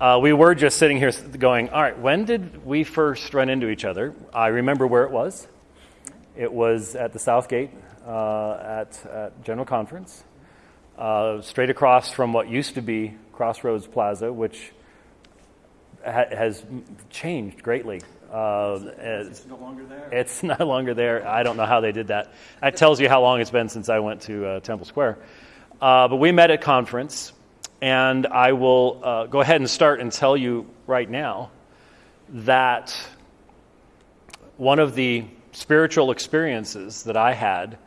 Uh, we were just sitting here going, all right, when did we first run into each other? I remember where it was. It was at the Southgate uh, at, at, General Conference, uh, straight across from what used to be Crossroads Plaza, which ha- has changed greatly. Uh, it's no longer there. It's no longer there. I don't know how they did that. That tells you how long it's been since I went to uh, Temple Square. Uh, but we met at conference, and I will uh, go ahead and start and tell you right now that one of the spiritual experiences that I had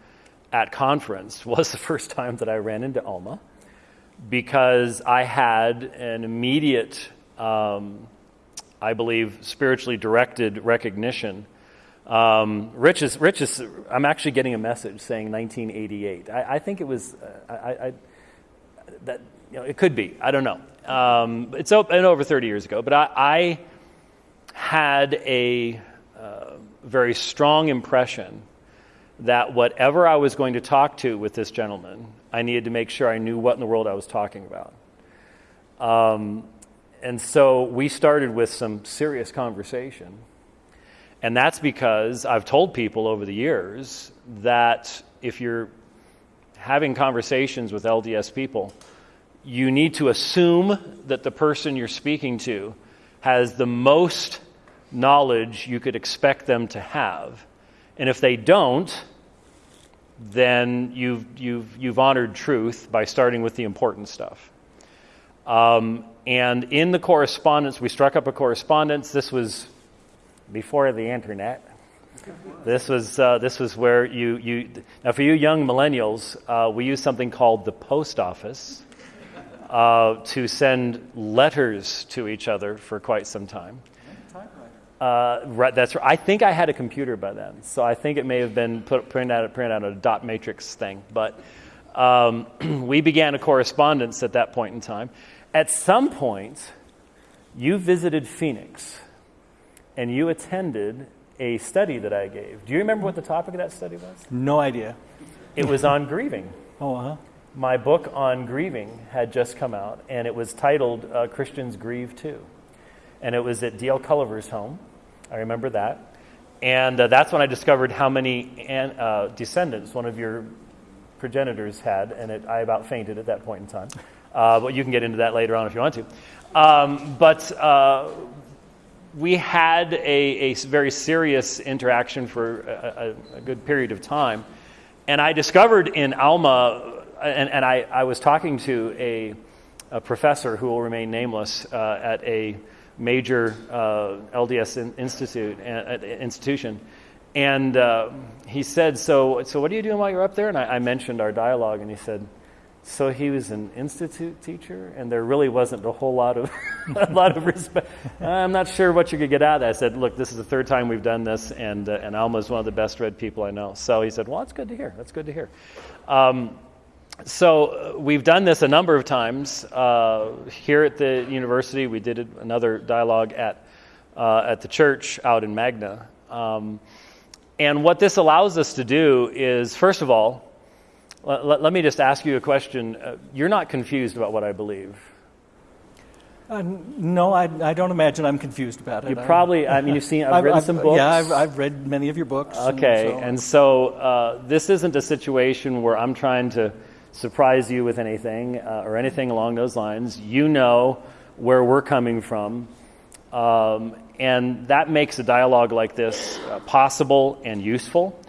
at conference was the first time that I ran into Alma because I had an immediate um, I believe, spiritually directed recognition. Um, Rich is, Rich is, I'm actually getting a message saying 1988. I, I think it was, uh, I, I, that, you know, it could be. I don't know. Um, it's been over 30 years ago, but I, I had a uh, very strong impression that whatever I was going to talk to with this gentleman, I needed to make sure I knew what in the world I was talking about. Um, and so we started with some serious conversation. And that's because I've told people over the years that if you're having conversations with LDS people, you need to assume that the person you're speaking to has the most knowledge you could expect them to have. And if they don't, then you've, you've, you've honored truth by starting with the important stuff. Um, and in the correspondence, we struck up a correspondence. This was before the internet. This was, uh, this was where you, you, now for you young millennials, uh, we use something called the post office uh, to send letters to each other for quite some time. Uh, right, that's right. I think I had a computer by then, so I think it may have been put, printed out, printed out a dot matrix thing. But um, we began a correspondence at that point in time. At some point, you visited Phoenix and you attended a study that I gave. Do you remember what the topic of that study was? No idea. It was on grieving. Oh, huh. My book on grieving had just come out, and it was titled uh, Christians Grieve Too. And it was at D.L. Culliver's home. I remember that. And uh, that's when I discovered how many an, uh, descendants one of your progenitors had, and it, I about fainted at that point in time. Uh, but you can get into that later on if you want to. Um, but uh, we had a, a, very serious interaction for a, a, a, good period of time. And I discovered in Alma, and, and I, I, was talking to a, professor who will remain nameless uh, at a major uh, LDS in, institute, uh, institution. And uh, he said, so, so what are you doing while you're up there? And I, I mentioned our dialogue, and he said, so he was an institute teacher, and there really wasn't a whole lot of a lot of respect. I'm not sure what you could get out of that. I said, "Look, this is the third time we've done this, and uh, and Alma is one of the best read people I know." So he said, "Well, that's good to hear. That's good to hear." Um, so uh, we've done this a number of times uh, here at the university. We did another dialogue at uh, at the church out in Magna, um, and what this allows us to do is, first of all let, let, me just ask you a question. Uh, you're not confused about what I believe. Uh, no, I, I, don't imagine I'm confused about it. You probably, I mean, you've seen, I've, I've read I've, some books. Yeah, I've, I've, read many of your books. Okay, and so, and so uh, this isn't a situation where I'm trying to surprise you with anything uh, or anything along those lines. You know where we're coming from. Um, and that makes a dialogue like this uh, possible and useful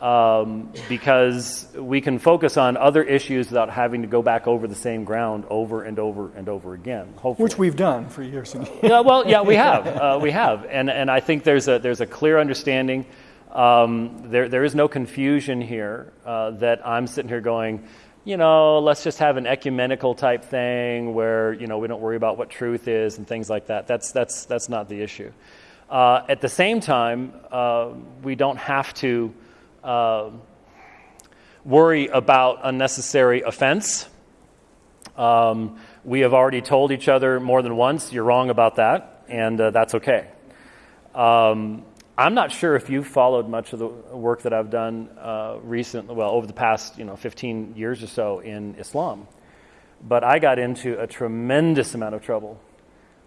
um, because we can focus on other issues without having to go back over the same ground over and over and over again. Hopefully. Which we've done for years. and years. yeah, well, yeah, we have, uh, we have, and and I think there's a there's a clear understanding. Um, there there is no confusion here uh, that I'm sitting here going. You know, let's just have an ecumenical type thing where you know we don't worry about what truth is and things like that. That's that's that's not the issue. Uh, at the same time, uh, we don't have to uh, worry about unnecessary offense. Um, we have already told each other more than once, you're wrong about that, and uh, that's okay. Um, I'm not sure if you've followed much of the work that I've done uh, recently, well, over the past you know 15 years or so in Islam, but I got into a tremendous amount of trouble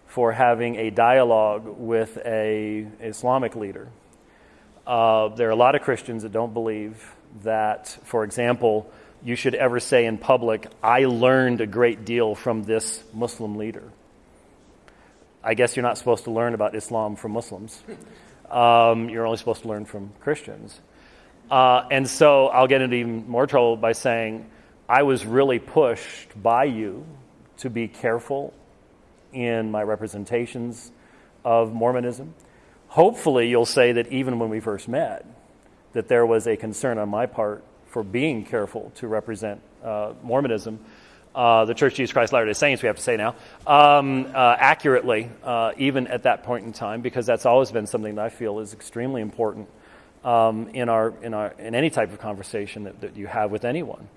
for having a dialogue with a Islamic leader. Uh, there are a lot of Christians that don't believe that, for example, you should ever say in public, I learned a great deal from this Muslim leader. I guess you're not supposed to learn about Islam from Muslims. Um, you're only supposed to learn from Christians. Uh, and so I'll get into even more trouble by saying, I was really pushed by you to be careful in my representations of Mormonism. Hopefully, you'll say that even when we first met, that there was a concern on my part for being careful to represent uh, Mormonism, uh, the Church of Jesus Christ Latter day Saints, we have to say now, um, uh, accurately, uh, even at that point in time, because that's always been something that I feel is extremely important um, in, our, in, our, in any type of conversation that, that you have with anyone.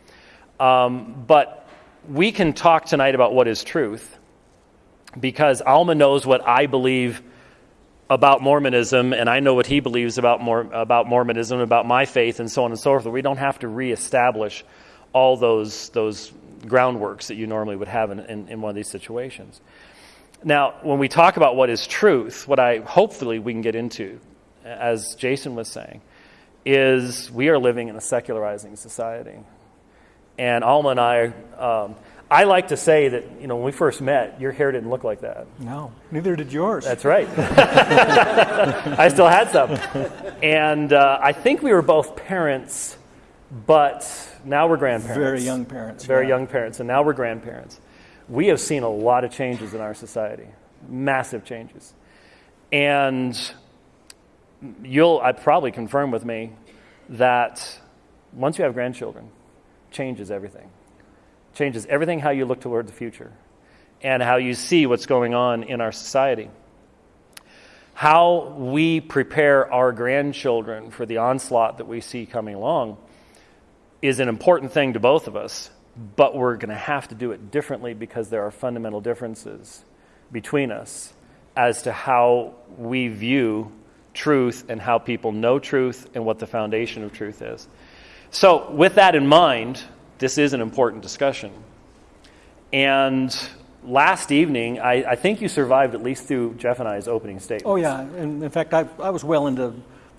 Um, but we can talk tonight about what is truth because Alma knows what I believe about Mormonism, and I know what he believes about, Mor- about Mormonism, about my faith, and so on and so forth. We don't have to reestablish all those, those groundworks that you normally would have in, in, in one of these situations. Now, when we talk about what is truth, what I hopefully we can get into, as Jason was saying, is we are living in a secularizing society. And Alma and I, um, I like to say that, you know, when we first met, your hair didn't look like that. No, neither did yours. That's right. I still had some. And uh, I think we were both parents, but now we're grandparents. Very young parents. Very yeah. young parents, and now we're grandparents. We have seen a lot of changes in our society, massive changes. And you'll I probably confirm with me that once you have grandchildren, changes everything changes everything how you look toward the future and how you see what's going on in our society. How we prepare our grandchildren for the onslaught that we see coming along is an important thing to both of us, but we're going to have to do it differently because there are fundamental differences between us as to how we view truth and how people know truth and what the foundation of truth is. So, with that in mind, this is an important discussion. And last evening, I, I, think you survived at least through Jeff and I's opening statement. Oh, yeah. And in fact, I, I was well into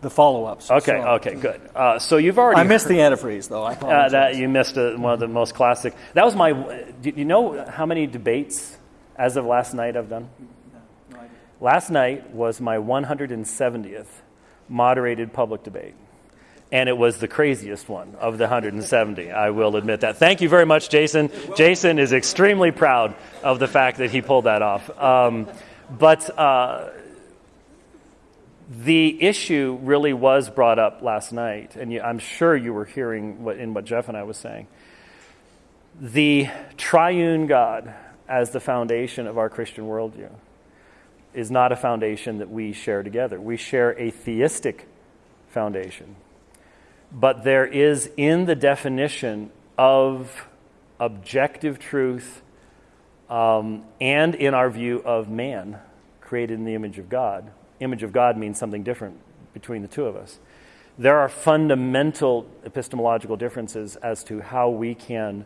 the follow ups. Okay, so. okay, good. Uh, so you've already. I missed heard, the antifreeze, though. I uh, that You missed a, one of the most classic. That was my. Do you know how many debates as of last night I've done? No, no last night was my 170th moderated public debate and it was the craziest one of the 170. I will admit that. Thank you very much, Jason. Jason is extremely proud of the fact that he pulled that off. Um, but uh, the issue really was brought up last night, and you, I'm sure you were hearing what, in what Jeff and I was saying. The triune God as the foundation of our Christian worldview is not a foundation that we share together. We share a theistic foundation but there is in the definition of objective truth um, and in our view of man created in the image of God. Image of God means something different between the two of us. There are fundamental epistemological differences as to how we can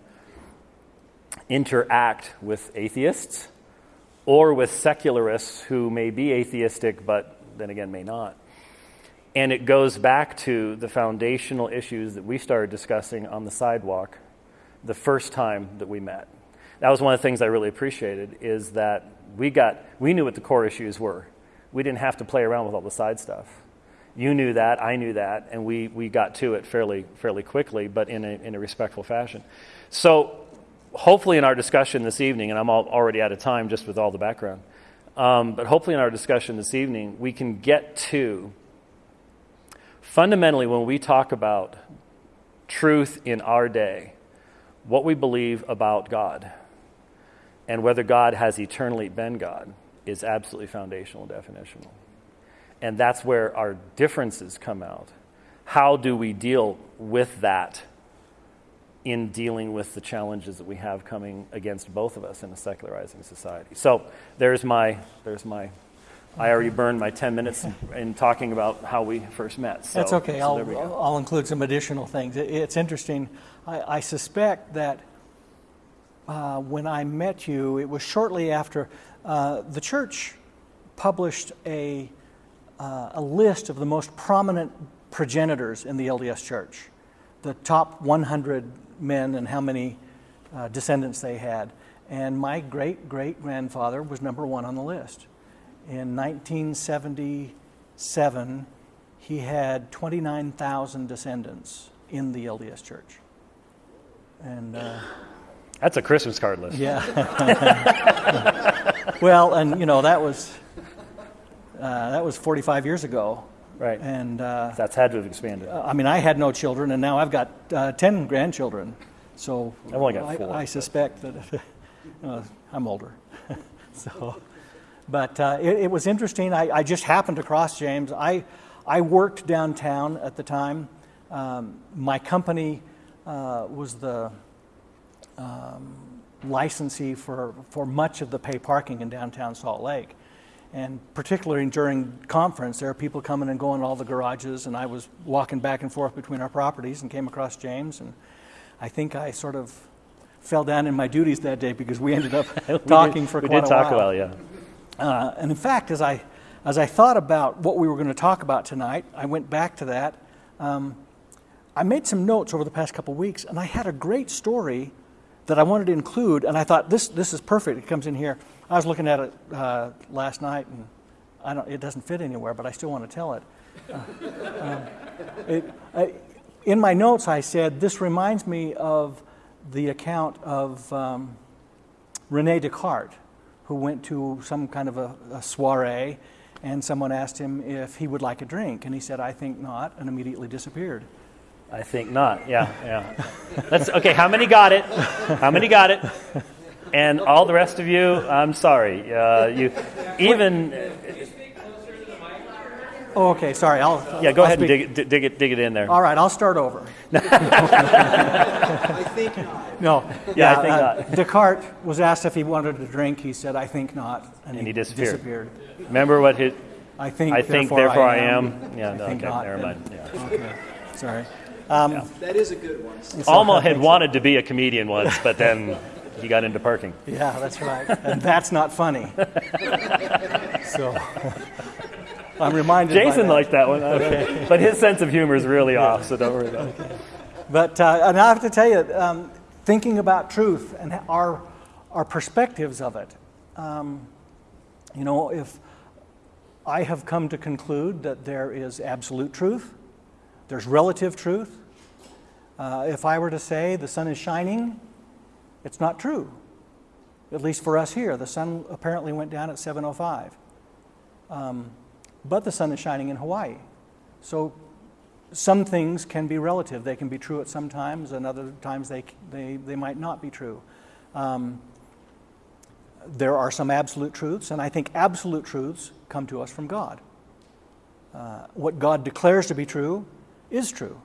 interact with atheists or with secularists who may be atheistic but then again may not. And it goes back to the foundational issues that we started discussing on the sidewalk the first time that we met. That was one of the things I really appreciated is that we got we knew what the core issues were. We didn't have to play around with all the side stuff. You knew that, I knew that, and we, we got to it fairly fairly quickly, but in a, in a respectful fashion. So hopefully in our discussion this evening, and I'm already out of time just with all the background, um, but hopefully in our discussion this evening, we can get to Fundamentally, when we talk about truth in our day, what we believe about God and whether God has eternally been God is absolutely foundational and definitional. And that's where our differences come out. How do we deal with that in dealing with the challenges that we have coming against both of us in a secularizing society? So there's my, there's my I already burned my 10 minutes in talking about how we first met. So, That's okay. So I'll, I'll include some additional things. It's interesting. I, I suspect that uh, when I met you, it was shortly after uh, the church published a, uh, a list of the most prominent progenitors in the LDS church, the top 100 men and how many uh, descendants they had. And my great great grandfather was number one on the list. In 1977, he had 29,000 descendants in the LDS church. And uh, That's a Christmas card list. yeah. well, and you know that was uh, that was 45 years ago, Right. and uh, That's had to have expanded. I mean I had no children, and now I've got uh, 10 grandchildren. So I've only got I, four, I but- suspect that I'm older. so, but uh, it, it was interesting. I, I just happened to cross James. I I worked downtown at the time. Um, my company uh, was the licensee for, for much of the pay parking in downtown Salt Lake. And particularly during conference, there are people coming and going to all the garages, and I was walking back and forth between our properties and came across James, and I think I sort of fell down in my duties that day because we ended up talking did- for we quite did a talk while. a while, yeah. Uh, and in fact, as I, as I thought about what we were going to talk about tonight, I went back to that. Um, I made some notes over the past couple weeks, and I had a great story that I wanted to include, and I thought this, this is perfect. It comes in here. I was looking at it uh, last night, and I don't, it doesn't fit anywhere, but I still want to tell it. Uh, um, it I, in my notes, I said, This reminds me of the account of um, Rene Descartes, who went to some kind of a, a soiree, and someone asked him if he would like a drink, and he said, I think not, and immediately disappeared. I think not. Yeah, yeah. That's okay. How many got it? How many got it? And all the rest of you, I'm sorry. Uh, you even Oh, okay, sorry. I'll, yeah. Go I'll ahead and dig it, dig it, dig it in there. All right, I'll start over. I think not. No. Yeah, I think uh, not. Descartes was asked if he wanted a drink. He said, I think not. And he disappeared. disappeared. Remember what his? I think, I think therefore I am. Yeah. I No, okay. not. Never mind. Yeah. Okay, sorry. That is a good one. Alma had wanted to be a comedian once, but then he got into parking. Yeah, that's right. And that's not funny. so I'm reminded. by Jason that. liked that one, but his sense of humor is really off. So don't worry about it. But uh, and I have to tell you, um, thinking about truth and our our perspectives of it, um, you know, if I have come to conclude that there is absolute truth, there's relative truth. Uh, if I were to say the sun is shining, it's not true. At least for us here, the sun apparently went down at 7:05. Um, but the sun is shining in Hawaii, so some things can be relative. They can be true at some times, and other times they, they, they might not be true. Um, there are some absolute truths, and I think absolute truths come to us from God. Uh, what God declares to be true is true.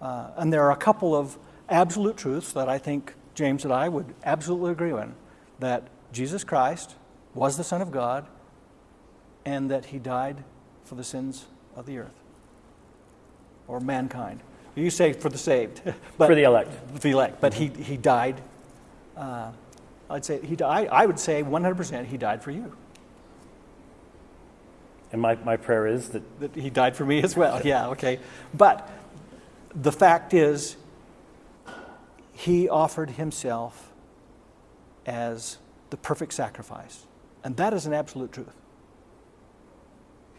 Uh, and there are a couple of absolute truths that I think James and I would absolutely agree on that Jesus Christ was the Son of God and that he died for the sins of the earth or mankind. You say for the saved, but For the elect. the elect, but he, he died. Uh, I'd say he died. I would say 100% he died for you. And my, my prayer is that That he died for me as well. Yeah, okay. But the fact is, he offered himself as the perfect sacrifice. And that is an absolute truth.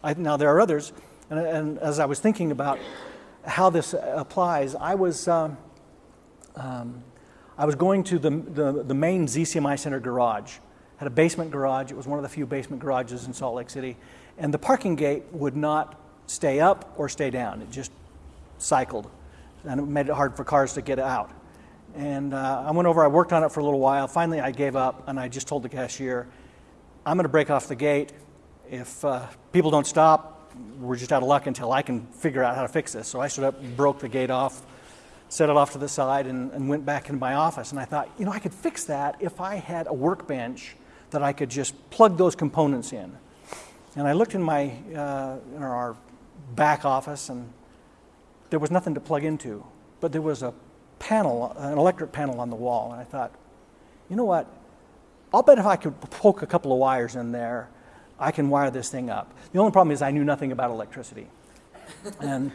I, now, there are others, and, and as I was thinking about how this applies, I was, um, um, I was going to the, the, the main ZCMI Center garage. Had a basement garage. It was one of the few basement garages in Salt Lake City. And the parking gate would not stay up or stay down. It just cycled. And it made it hard for cars to get out. And uh, I went over, I worked on it for a little while. Finally, I gave up and I just told the cashier, I'm going to break off the gate. If uh, people don't stop, we're just out of luck until I can figure out how to fix this. So I stood up, broke the gate off, set it off to the side, and, and went back into my office. And I thought, you know, I could fix that if I had a workbench that I could just plug those components in. And I looked in my uh, in our back office, and there was nothing to plug into, but there was a panel, an electric panel on the wall. And I thought, you know what? I'll bet if I could poke a couple of wires in there, I can wire this thing up. The only problem is I knew nothing about electricity. And,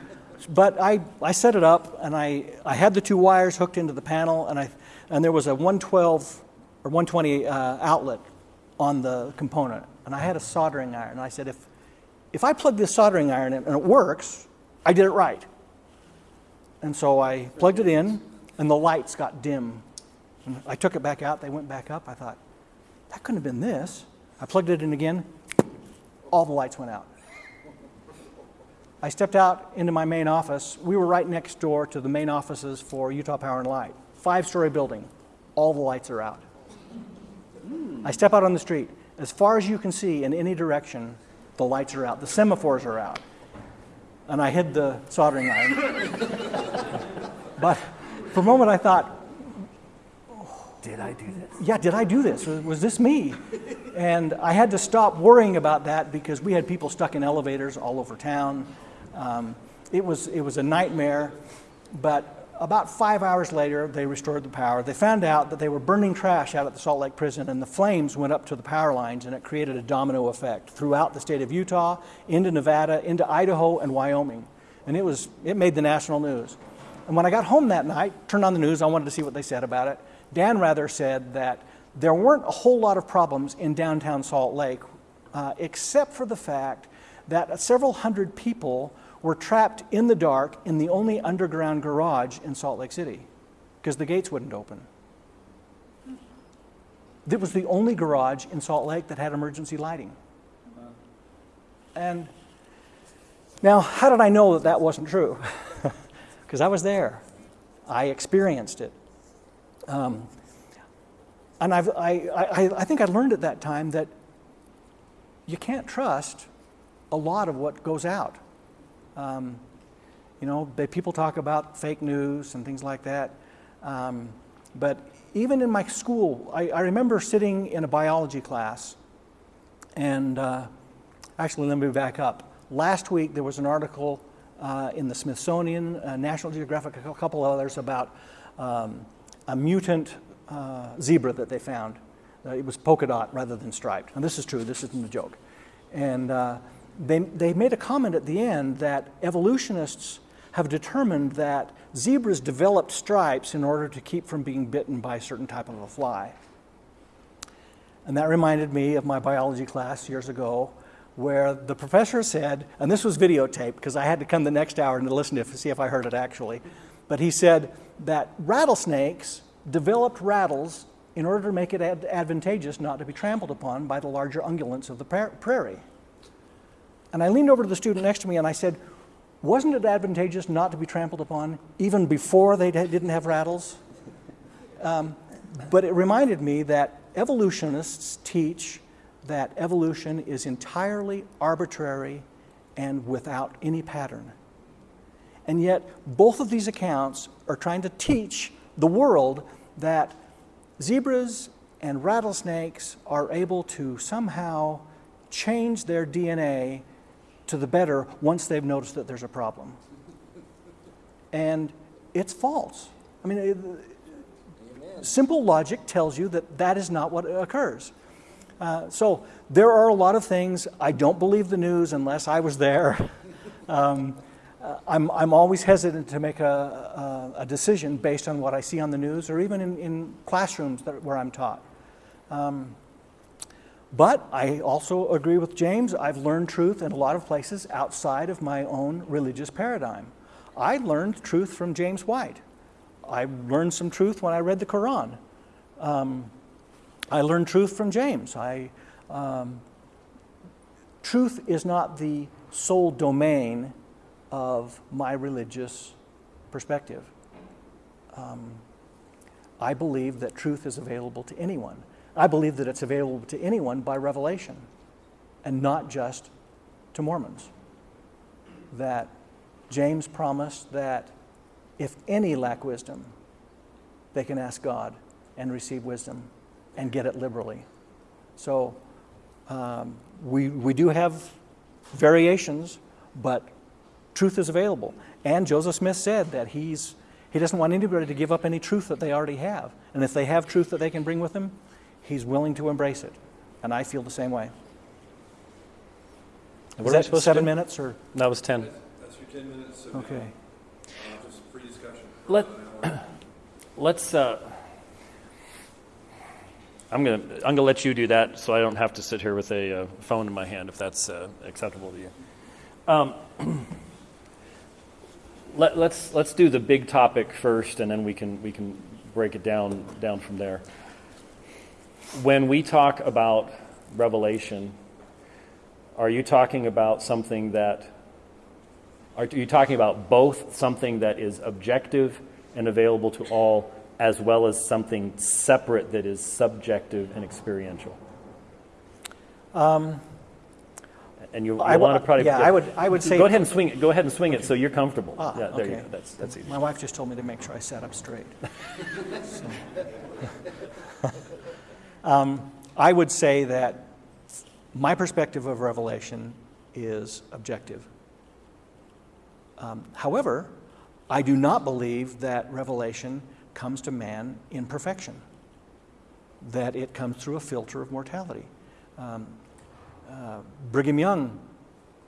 but I, I set it up and I, I had the two wires hooked into the panel and, I, and there was a 112 or 120 uh, outlet on the component. And I had a soldering iron. And I said, if, if I plug this soldering iron in and it works, I did it right. And so I plugged it in and the lights got dim. And I took it back out, they went back up. I thought, that couldn't have been this. I plugged it in again, all the lights went out. I stepped out into my main office. We were right next door to the main offices for Utah Power and Light. Five story building, all the lights are out. I step out on the street. As far as you can see in any direction, the lights are out, the semaphores are out. And I hid the soldering iron. but for a moment I thought, Did I do this? yeah, did I do this? Was, was this me? And I had to stop worrying about that because we had people stuck in elevators all over town. Um, it, was, it was a nightmare, but about five hours later, they restored the power. They found out that they were burning trash out at the Salt Lake prison, and the flames went up to the power lines, and it created a domino effect throughout the state of Utah, into Nevada, into Idaho, and Wyoming. And it, was, it made the national news. And when I got home that night, turned on the news, I wanted to see what they said about it. Dan Rather said that there weren't a whole lot of problems in downtown Salt Lake, uh, except for the fact that several hundred people were trapped in the dark in the only underground garage in Salt Lake City because the gates wouldn't open. It was the only garage in Salt Lake that had emergency lighting. And now, how did I know that that wasn't true? Because I was there, I experienced it. Um, and I've, I, I, I think I learned at that time that you can't trust a lot of what goes out. Um, you know, they, people talk about fake news and things like that. Um, but even in my school, I, I, remember sitting in a biology class, and uh, actually, let me back up. Last week, there was an article uh, in the Smithsonian, uh, National Geographic, a couple others about um, a mutant uh, zebra that they found. Uh, it was polka dot rather than striped. And this is true, this isn't a joke. And uh, they, they made a comment at the end that evolutionists have determined that zebras developed stripes in order to keep from being bitten by a certain type of a fly. And that reminded me of my biology class years ago where the professor said, and this was videotaped because I had to come the next hour and listen to see if I heard it actually, but he said that rattlesnakes developed rattles in order to make it ad advantageous not to be trampled upon by the larger ungulates of the prairie. And I leaned over to the student next to me and I said, wasn't it advantageous not to be trampled upon even before they didn't have rattles? Um, but it reminded me that evolutionists teach that evolution is entirely arbitrary and without any pattern. And yet, both of these accounts are trying to teach the world that zebras and rattlesnakes are able to somehow change their DNA to the better once they've noticed that there's a problem. And it's false. I mean, it, simple logic tells you that that is not what occurs. Uh, so there are a lot of things. I don't believe the news unless I was there. um, uh, I'm, I'm always hesitant to make a, a, a, decision based on what I see on the news or even in, in classrooms that, where I'm taught. Um, but I also agree with James. I've learned truth in a lot of places outside of my own religious paradigm. I learned truth from James White. I learned some truth when I read the Quran. Um, I learned truth from James. I, um, truth is not the sole domain of my religious perspective. Um, I believe that truth is available to anyone. I believe that it's available to anyone by revelation and not just to Mormons. That James promised that if any lack wisdom, they can ask God and receive wisdom and get it liberally. So um, we, we do have variations, but truth is available. And Joseph Smith said that he's, he doesn't want anybody to give up any truth that they already have. And if they have truth that they can bring with them, he's willing to embrace it. And I feel the same way. What Is are that supposed seven do? minutes or? That was 10. That's your 10 minutes, so Okay. uh, just free discussion. Let, let's, uh, I'm going to, I'm going to let you do that so I don't have to sit here with a uh, phone in my hand if that's uh, acceptable to you. Um, let, let's, let's do the big topic first and then we can, we can break it down, down from there. When we talk about revelation, are you talking about something that are you talking about both something that is objective and available to all, as well as something separate that is subjective and experiential? Um, and you, you I want to probably yeah, I would- I would say- go ahead and swing it. Go ahead and swing it so you're comfortable. Ah, yeah, there you okay. go. That's that's easy. My wife just told me to make sure I sat up straight. So. um, I would say that my perspective of Revelation is objective. Um, however, I do not believe that Revelation comes to man in perfection, that it comes through a filter of mortality. Um, uh, Brigham Young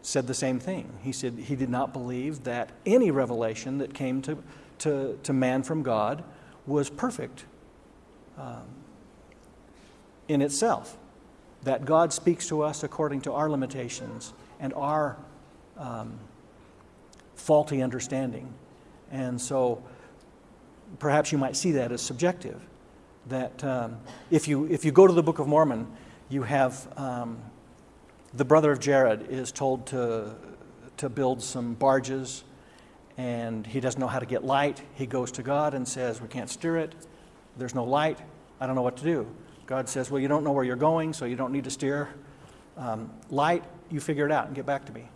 said the same thing. He said he did not believe that any revelation that came to, to, to man from God was perfect um, in itself. That God speaks to us according to our limitations and our um, faulty understanding. And so perhaps you might see that as subjective. That um, if, you, if you go to the Book of Mormon, you have um, the brother of Jared is told to, to build some barges, and he doesn't know how to get light. He goes to God and says, We can't steer it. There's no light. I don't know what to do. God says, Well, you don't know where you're going, so you don't need to steer. Um, light, you figure it out and get back to me.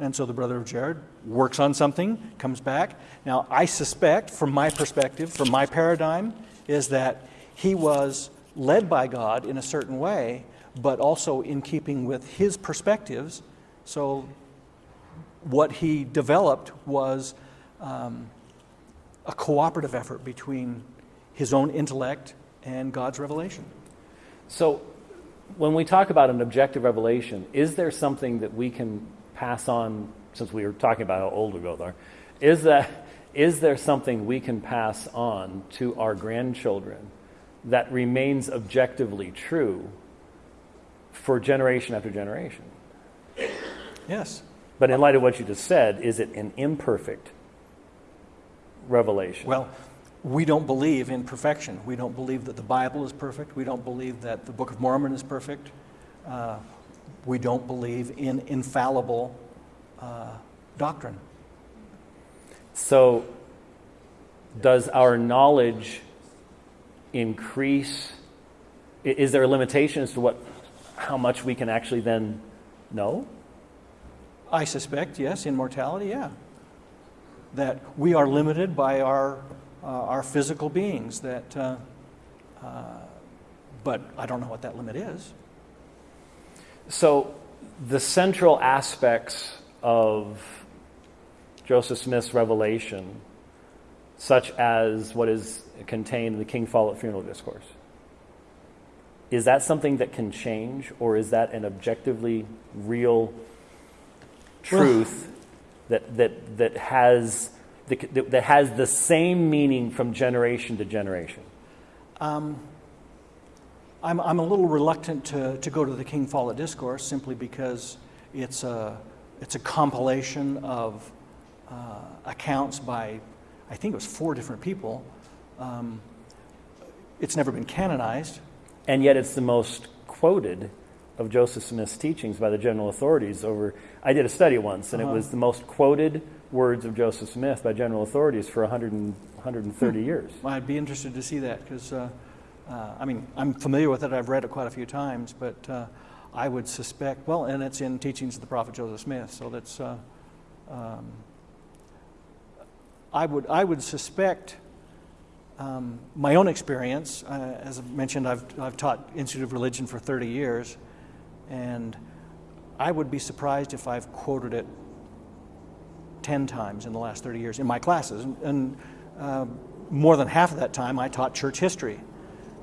And so the brother of Jared works on something, comes back. Now, I suspect, from my perspective, from my paradigm, is that he was led by God in a certain way, but also in keeping with his perspectives. So, what he developed was um, a cooperative effort between his own intellect and God's revelation. So, when we talk about an objective revelation, is there something that we can pass on? Since we were talking about how old we both are, is that is there something we can pass on to our grandchildren that remains objectively true for generation after generation? Yes. But in light of what you just said, is it an imperfect revelation? Well, we don't believe in perfection. We don't believe that the Bible is perfect. We don't believe that the Book of Mormon is perfect. Uh, we don't believe in infallible uh, doctrine. So, does our knowledge increase? Is there a limitation as to what, how much we can actually then know? I suspect, yes, in mortality, yeah. That we are limited by our, uh, our physical beings, that, uh, uh, but I don't know what that limit is. So, the central aspects of Joseph Smith's revelation, such as what is contained in the King Follett funeral discourse, is that something that can change, or is that an objectively real truth that, that, that, has, that, that has the same meaning from generation to generation? I'm, I'm a little reluctant to, to go to the King Follett Discourse simply because it's a, it's a compilation of uh, accounts by, I think it was four different people. Um, it's never been canonized. And yet it's the most quoted of Joseph Smith's teachings by the general authorities over I did a study once and Uh-huh. it was the most quoted words of Joseph Smith by general authorities for 100 and, 130 years. Well, I'd be interested to see that because, uh, uh, I mean, I'm familiar with it. I've read it quite a few times, but uh, I would suspect, well, and it's in Teachings of the Prophet Joseph Smith, so that's, uh, um, I, would, I would suspect um, my own experience. Uh, as I mentioned, I've, I've taught Institute of Religion for 30 years, and I would be surprised if I've quoted it 10 times in the last 30 years in my classes. And, and uh, more than half of that time, I taught church history.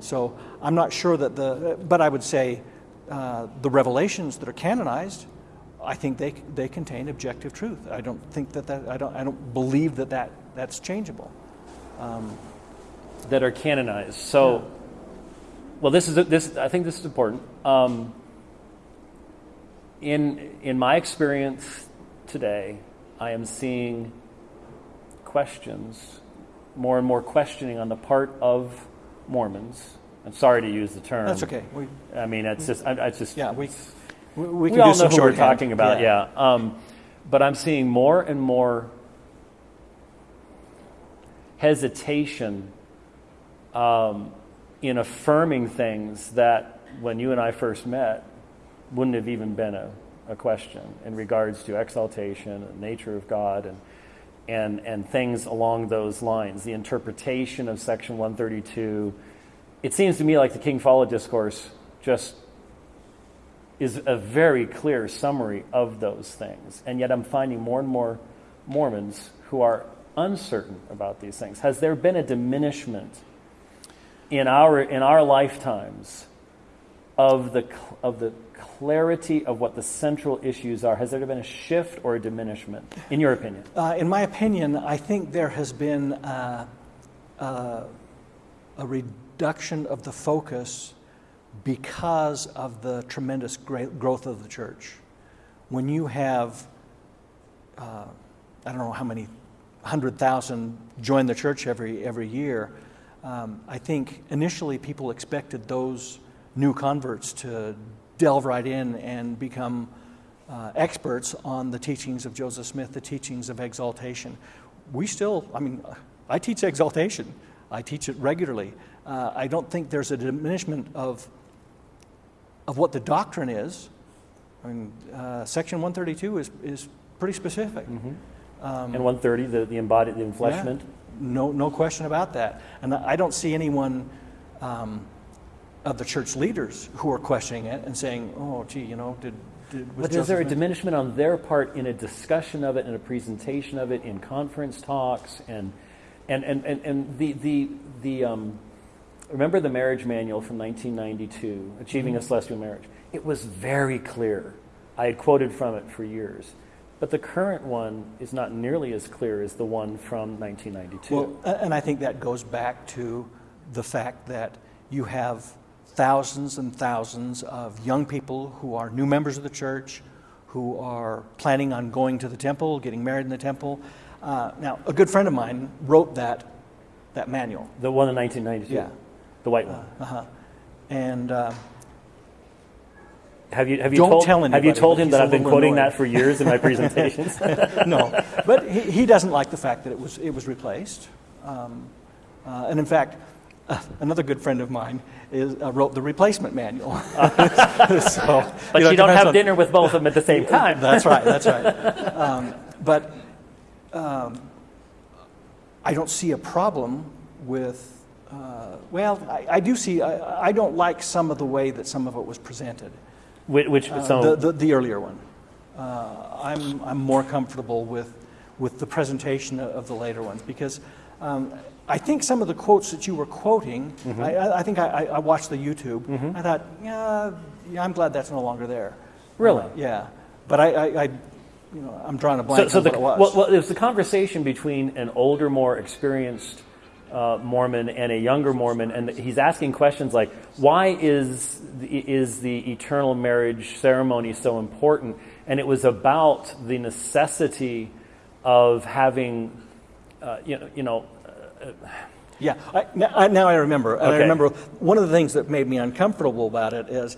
So I'm not sure that the, but I would say uh, the revelations that are canonized, I think they, they contain objective truth. I don't think that, that I, don't, I don't believe that, that that's changeable. that are canonized. So, well, this is this. I think this is important. Um, in in my experience today, I am seeing questions, more and more questioning on the part of Mormons. I'm sorry to use the term. That's okay. We, I mean, it's just. I, it's just. yeah, we, we, we we can all do know some who we're talking about, yeah. Um, but I'm seeing more and more hesitation um, in affirming things that when you and I first met wouldn't have even been a, a question in regards to exaltation and nature of God and, and, and things along those lines. The interpretation of Section 132. It seems to me like the King Follett Discourse just is a very clear summary of those things. And yet I'm finding more and more Mormons who are uncertain about these things. Has there been a diminishment in our, in our lifetimes of the, of the clarity of what the central issues are? Has there been a shift or a diminishment, in your opinion? Uh, in my opinion, I think there has been uh, uh, a reduction of the focus because of the tremendous growth of the church. When you have, uh, I don't know how many hundred thousand join the church every every year, um, I think initially people expected those new converts to delve right in and become uh, experts on the teachings of Joseph Smith, the teachings of exaltation. We still, I mean, I teach exaltation. I teach it regularly. Uh, I don't think there's a diminishment of of what the doctrine is. I mean, uh, Section 132 is, is pretty specific. and 130, the, the embodied, the enfleshment? Yeah, no, no question about that. And I I don't see anyone um, of the church leaders who are questioning it and saying, "Oh, gee, you know, did." did was But is there a diminishment on their part in a discussion of it, in a presentation of it, in conference talks, and and and and, and the the the um, remember the marriage manual from 1992, Achieving Mm-hmm. a Celestial Marriage. It was very clear. I had quoted from it for years, but the current one is not nearly as clear as the one from 1992. Well, and I think that goes back to the fact that you have thousands and thousands of young people who are new members of the church, who are planning on going to the temple, getting married in the temple. Uh, now, a good friend of mine wrote that, that manual. the one in 1992, Yeah. the white one. Uh-huh. And uh, Have you have you Don't told tell have you told him that I've been quoting annoyed. that for years in my presentations? no, but he, he doesn't like the fact that it was, it was replaced. Um, uh, and in fact, uh, another good friend of mine is, uh, wrote the replacement manual. so, But know, you don't have on- dinner with both of them at the same time. That's right, that's right. Um, but um, I don't see a problem with, uh, well, I, I do see, I, I don't like some of the way that some of it was presented. Which, which Uh, so, the, the, the earlier one. Uh, I'm, I'm more comfortable with, with the presentation of the later ones because um, I think some of the quotes that you were quoting, Mm-hmm. I- I, I think I, I watched the YouTube. I thought, yeah, yeah, I'm glad that's no longer there. Really? Uh, yeah. But I, I, I, you know, I'm drawing a so, blank so on the, what it was. well, well, it was the conversation between an older, more experienced uh, Mormon and a younger Mormon, and he's asking questions like, "Why is the, is the eternal marriage ceremony so important?" And it was about the necessity of having, uh, you know, you know, Yeah, I, now, I, now I remember. And I remember one of the things that made me uncomfortable about it is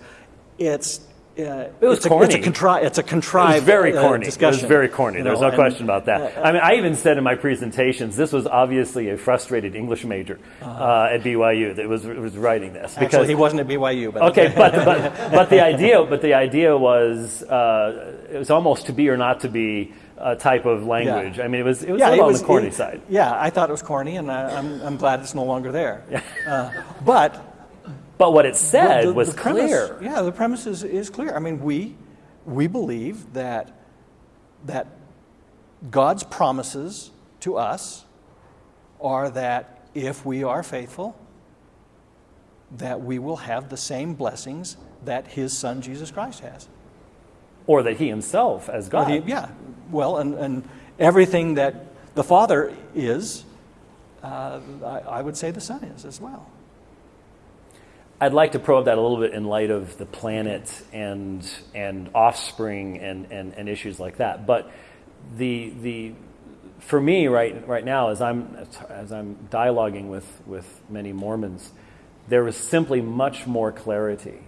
it's. Uh, It was it's a, corny. It's a, contri- it's a contrived It was very uh, corny. discussion. It was very corny. you There's know, no and- question about that. I mean, I even said in my presentations, this was obviously a frustrated English major uh, at BYU that was was writing this Uh-huh. Actually, he wasn't at BYU, but Okay, but, but but the idea but the idea was uh, it was almost to be or not to be a type of language. I mean, it was it was a little on the corny it- side. Yeah, I thought it was corny, and I, I'm, I'm glad it's no longer there. Uh, but But what it said the- the- was the premise- clear. Yeah, the premise is, is clear. I mean, we we believe that that God's promises to us are that if we are faithful, that we will have the same blessings that his son Jesus Christ has. Or that he himself, as God. he- yeah, well, and, and everything that the Father is, uh, I, I would say the Son is as well. I'd like to probe that a little bit in light of the planet and and offspring and, and, and issues like that. But the the for me right right now as I'm as I'm dialoguing with, with many Mormons, there is simply much more clarity.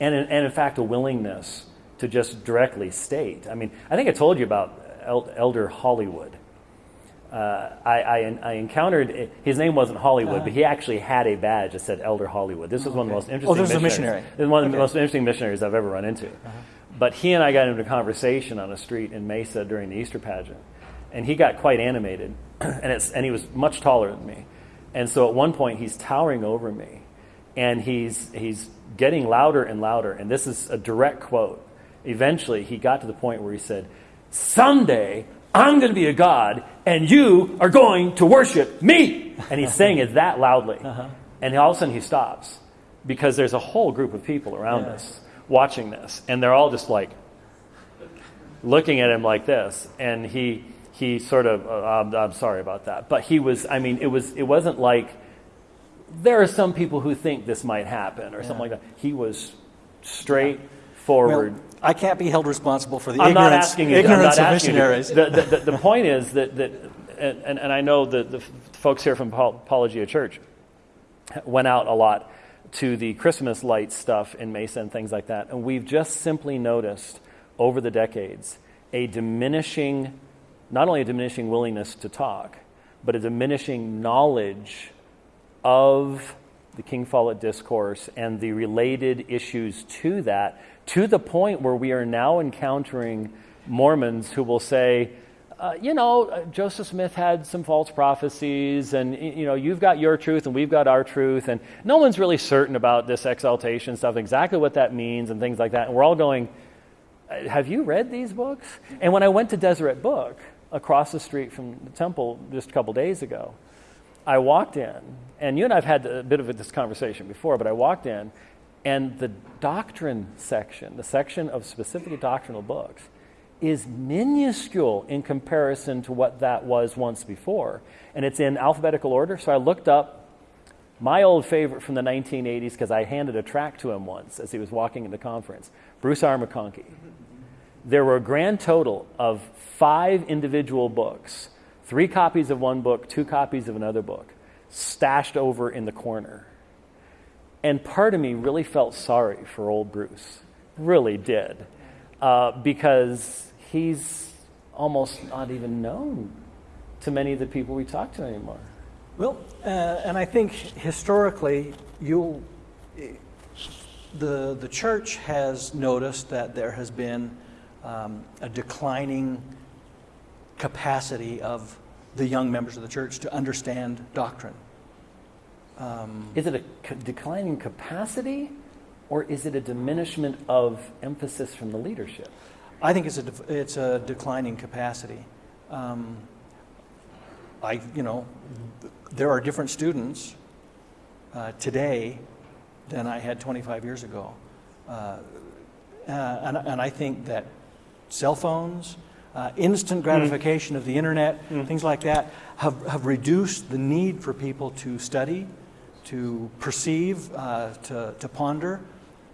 And in, and in fact a willingness to just directly state. I mean, I think I told you about El- Elder Hollywood. Uh, I, I, I encountered his name wasn't Hollywood, but he actually had a badge that said Elder Hollywood. This was one of the most interesting. Oh, this is a missionary. This is one of the Okay. most interesting missionaries I've ever run into. But he and I got into a conversation on a street in Mesa during the Easter pageant, and he got quite animated, and it's and he was much taller than me, and so at one point he's towering over me, and he's he's getting louder and louder, and this is a direct quote. Eventually, he got to the point where he said, "Someday I'm going to be a god, and you are going to worship me." And he's saying it that loudly, and all of a sudden he stops because there's a whole group of people around Yeah. us watching this, and they're all just like looking at him like this, and he he sort of uh, I'm, I'm sorry about that, but he was. I mean, it was it wasn't like there are some people who think this might happen or something like that. He was straightforward. Well, I can't be held responsible for the I'm not ignorance, asking you. I'm ignorance not of asking you. missionaries. The, the, the, the point is that, that and, and, and I know that the folks here from Apol- Apologia Church went out a lot to the Christmas light stuff in Mesa and things like that, and we've just simply noticed over the decades a diminishing, not only a diminishing willingness to talk, but a diminishing knowledge of the King Follett discourse and the related issues to that, to the point where we are now encountering Mormons who will say, uh, you know, uh, Joseph Smith had some false prophecies, and you know, you've got your truth and we've got our truth, and no one's really certain about this exaltation stuff, exactly what that means, and things like that. And we're all going, uh, have you read these books? And when I went to Deseret Book across the street from the temple just a couple days ago, I walked in, and you and I've had a bit of this conversation before, but I walked in, and the doctrine section, the section of specific doctrinal books, is minuscule in comparison to what that was once before. And it's in alphabetical order, so I looked up my old favorite from the 1980s because I handed a track to him once as he was walking in the conference Bruce R. McConkie. There were a grand total of five individual books three copies of one book, two copies of another book, stashed over in the corner. And part of me really felt sorry for old Bruce, really did, uh, because he's almost not even known to many of the people we talk to anymore. Well, uh, and I think historically, you'll, the, the church has noticed that there has been um, a declining capacity of the young members of the church to understand doctrine. Is it a c- declining capacity, or is it a diminishment of emphasis from the leadership? I think it's a, it's a declining capacity. Um, I, you know, there are different students uh, today than I had 25 years ago. Uh, uh, and, and I think that cell phones, uh, instant gratification of the internet, things like that, have, have reduced the need for people to study, to perceive, uh, to, to ponder.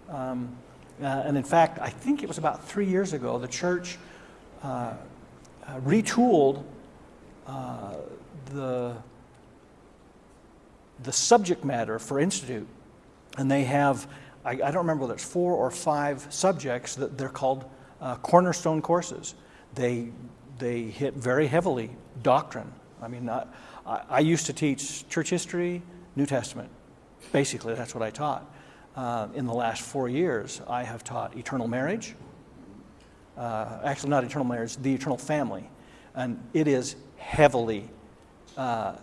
Um, uh, and in fact, I think it was about three years ago, the church uh, uh, retooled uh, the, the subject matter for Institute. And they have, I, I don't remember whether it's four or five subjects that they're called cornerstone courses. They, they hit very heavily doctrine. I mean, I, I used to teach church history, New Testament. Basically, that's what I taught. Uh, in the last four years, I have taught eternal marriage, uh, actually not eternal marriage, the eternal family. And it is heavily, uh,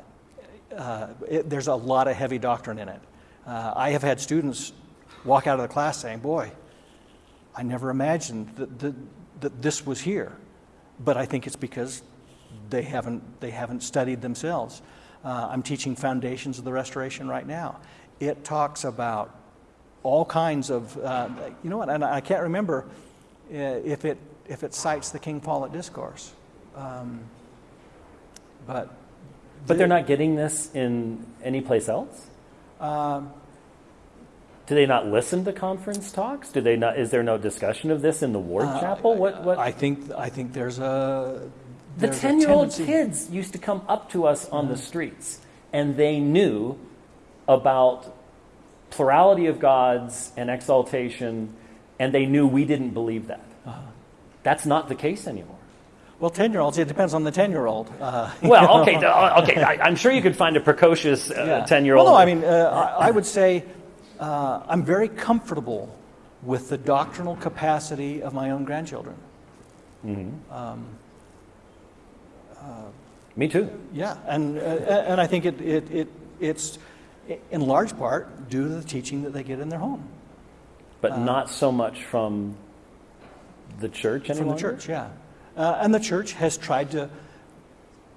uh, it, there's a lot of heavy doctrine in it. Uh, I have had students walk out of the class saying, Boy, I never imagined that, that, that this was here. But I think it's because they haven't, they haven't studied themselves. Uh, I'm teaching Foundations of the Restoration right now. it talks about all kinds of, uh, you know what, and I can't remember uh, if it, if it cites the King Follett Discourse. Um, but But they're not getting this in any place else? um, Do they not listen to conference talks? Do they not? Is there no discussion of this in the ward chapel? What? What? Uh, I think, I think there's a. the there's a ten-year-old kids used to come up to us on the streets, and they knew about plurality of gods and exaltation, and they knew we didn't believe that. Uh-huh. That's not the case anymore. Well, 10 year olds, it depends on the 10 year old. Uh, Well, okay, uh, okay. I, I'm sure you could find a precocious ten-year-old. Well, no, I mean, uh, I, I would say uh, I'm very comfortable with the doctrinal capacity of my own grandchildren. me too. Yeah, and, uh, and I think it, it, it, it's in large part due to the teaching that they get in their home but not so much from the church any from the church. Yeah, uh, and the church has tried to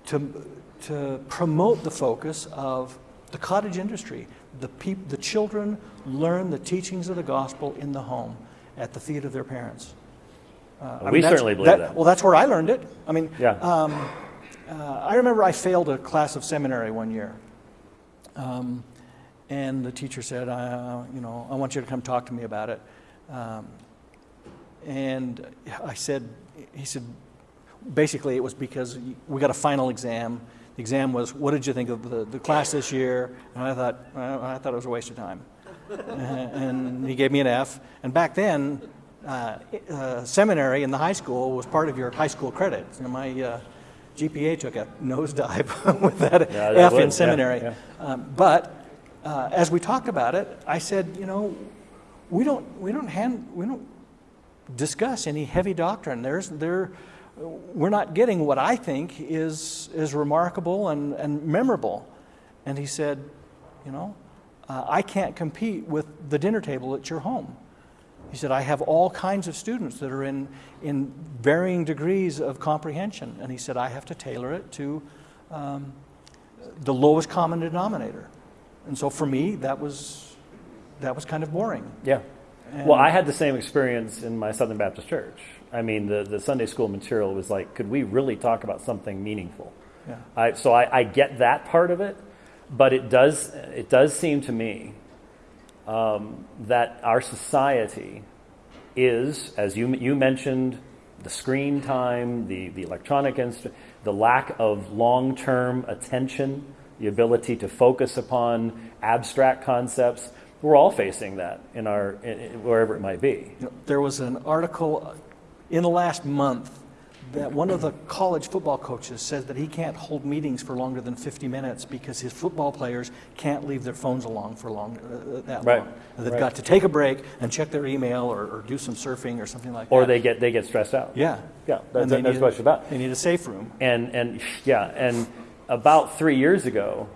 to to promote the focus of the cottage industry. The the children learn the teachings of the gospel in the home at the feet of their parents. Uh, We certainly believe that. Well, that's where I learned it. I mean, Yeah. um, uh, I remember I failed a class of seminary one year. Um, and the teacher said, uh, you know, I want you to come talk to me about it. Um, and I said, he said, basically it was because we got a final exam. The exam was, what did you think of the, the class this year? And I thought, well, I thought it was a waste of time. and he gave me an F. And back then, uh, uh, seminary in the high school was part of your high school credits. And my uh, GPA took a nosedive with that Yeah, F would, in yeah, seminary. yeah. Um, but uh, as we talked about it, I said, you know, we don't, we don't hand, we don't discuss any heavy doctrine. There's, there, we're not getting what I think is, is remarkable and, and memorable. And he said, you know, uh, I can't compete with the dinner table at your home. He said, I have all kinds of students that are in, in varying degrees of comprehension. And he said, I have to tailor it to um, the lowest common denominator. And so for me, that was, that was kind of boring. Yeah. well, I had the same experience in my Southern Baptist church. I mean, the, the Sunday school material was like, could we really talk about something meaningful? Yeah. I, so I, I get that part of it, but it does, it does seem to me um, that our society is, as you, you mentioned, the screen time, the, the electronic instrument, the lack of long term attention, the ability to focus upon abstract concepts. We're all facing that in our, in, wherever it might be. There was an article in the last month that one of the college football coaches says that he can't hold meetings for longer than 50 minutes because his football players can't leave their phones along for long, uh, that Right, long. They've right. got to take a break and check their email or, or do some surfing or something like Or that. Or they get, they get stressed out. yeah. Yeah, that's, that's need- what about. They need a safe room. And and yeah, and about three years ago,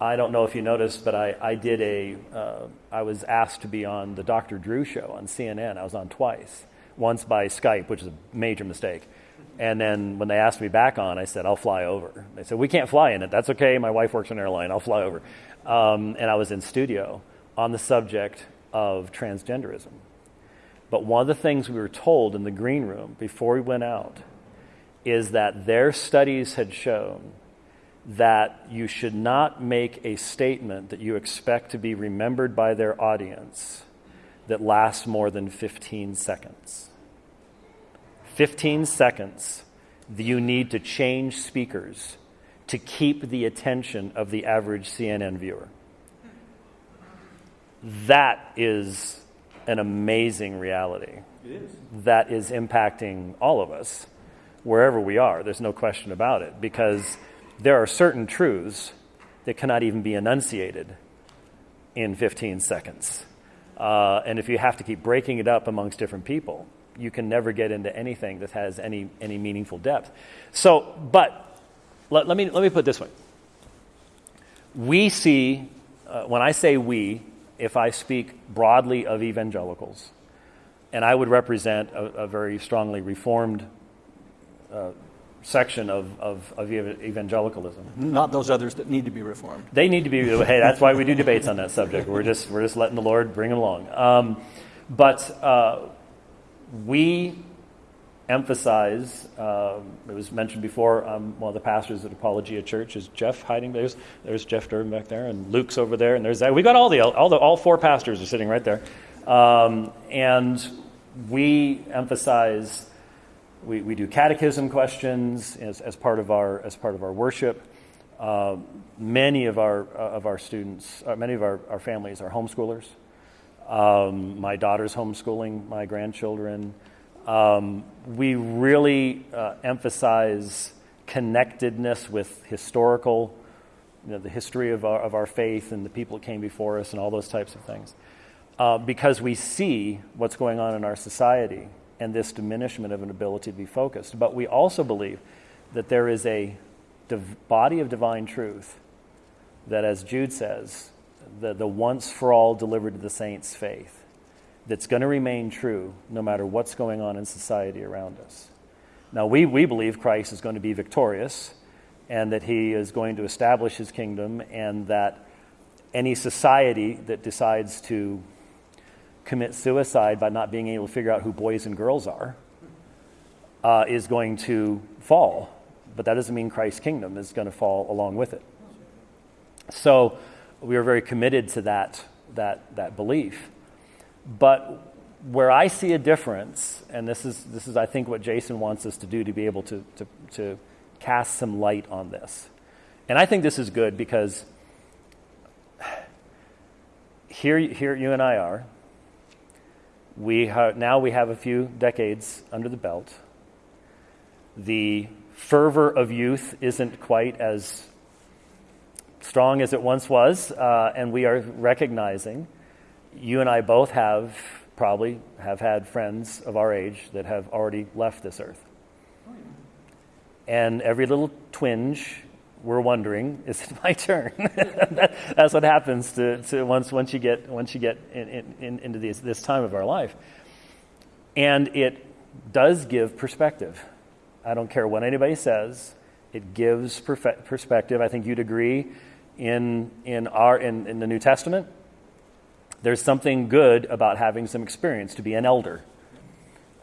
I don't know if you noticed, but I I did a uh, I was asked to be on the Dr. Drew show on CNN. I was on twice, once by Skype, which is a major mistake. And then when they asked me back on, I said I'll fly over. They said we can't fly in it. That's okay. My wife works in an airline. I'll fly over. Um, and I was in studio on the subject of transgenderism. But one of the things we were told in the green room before we went out is that their studies had shown that you should not make a statement that you expect to be remembered by their audience that lasts more than 15 seconds. 15 seconds you need to change speakers to keep the attention of the average CNN viewer. That is an amazing reality. That is impacting all of us wherever we are. There's no question about it because there are certain truths that cannot even be enunciated in 15 seconds. Uh, and if you have to keep breaking it up amongst different people, you can never get into anything that has any, any meaningful depth. So, but let, let, me, let me put it this way. We see, uh, when I say we, if I speak broadly of evangelicals, and I would represent a, a very strongly reformed uh, section of, of, of evangelicalism. Not those others that need to be reformed. They need to be. Hey, that's why we do debates on that subject. We're just we're just letting the Lord bring them along. Um, but uh, we emphasize. Um, it was mentioned before. Um, one of the pastors at Apologia Church is Jeff hiding. There's there's Jeff Durbin back there, and Luke's over there, and there's that. We got all the all the all four pastors are sitting right there, um, and we emphasize. We, we do catechism questions as, as part of our as part of our worship. Uh, many of our uh, of our students, uh, many of our, our families are homeschoolers. Um, my daughter's homeschooling my grandchildren. Um, we really uh, emphasize connectedness with historical, you know, the history of our, of our faith and the people that came before us and all those types of things. Uh, because we see what's going on in our society and this diminishment of an ability to be focused. But we also believe that there is a div- body of divine truth that, as Jude says, the, the once for all delivered to the saints faith that's going to remain true no matter what's going on in society around us. Now, we, we believe Christ is going to be victorious and that he is going to establish his kingdom, and that any society that decides to commit suicide by not being able to figure out who boys and girls are uh, is going to fall. But that doesn't mean Christ's kingdom is going to fall along with it. So we are very committed to that, that, that belief. But where I see a difference, and this is, this is, I think, what Jason wants us to do to be able to, to, to cast some light on this. And I think this is good because here, here you and I are. We ha- now we have a few decades under the belt. The fervor of youth isn't quite as strong as it once was, uh, and we are recognizing you and I both have probably have had friends of our age that have already left this earth. And every little twinge, we're wondering, is it my turn? that, that's what happens to, to once, once you get, once you get in, in, into these, this time of our life. And it does give perspective. I don't care what anybody says, it gives perfe- perspective. I think you'd agree in, in, our, in, in the New Testament, there's something good about having some experience to be an elder.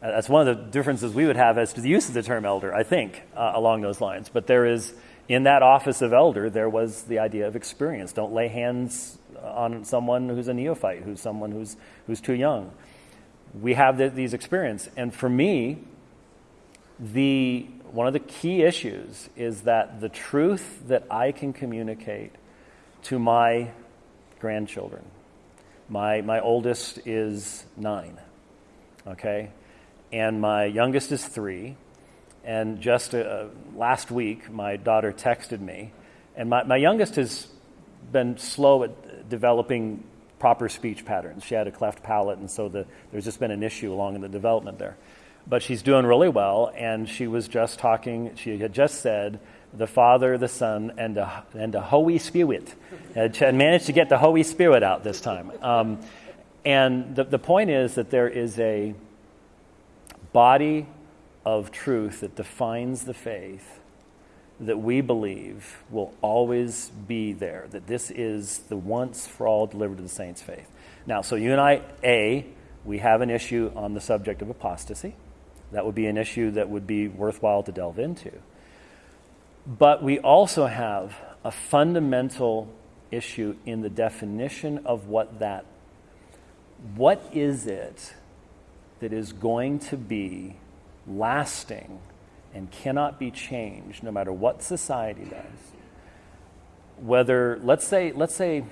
Uh, That's one of the differences we would have as to the use of the term elder, I think, uh, along those lines. But there is, in that office of elder, there was the idea of experience. Don't lay hands on someone who's a neophyte, who's someone who's, who's too young. We have the, these experience. And for me, the, one of the key issues is that the truth that I can communicate to my grandchildren, my, my oldest is nine, okay? And my youngest is three. And just uh, last week, my daughter texted me. And my, my youngest has been slow at developing proper speech patterns. She had a cleft palate, and so the, there's just been an issue along in the development there. But she's doing really well, and she was just talking, she had just said, the Father, the Son, and the, and the Holy Spirit. And managed to get the Holy Spirit out this time. Um, and the, the point is that there is a body of truth that defines the faith that we believe will always be there, that this is the once for all delivered to the saints' faith. Now, so you and I, A, we have an issue on the subject of apostasy. That would be an issue that would be worthwhile to delve into. But we also have a fundamental issue in the definition of what that what is it that is going to be lasting and cannot be changed no matter what society does? Whether let's say let's say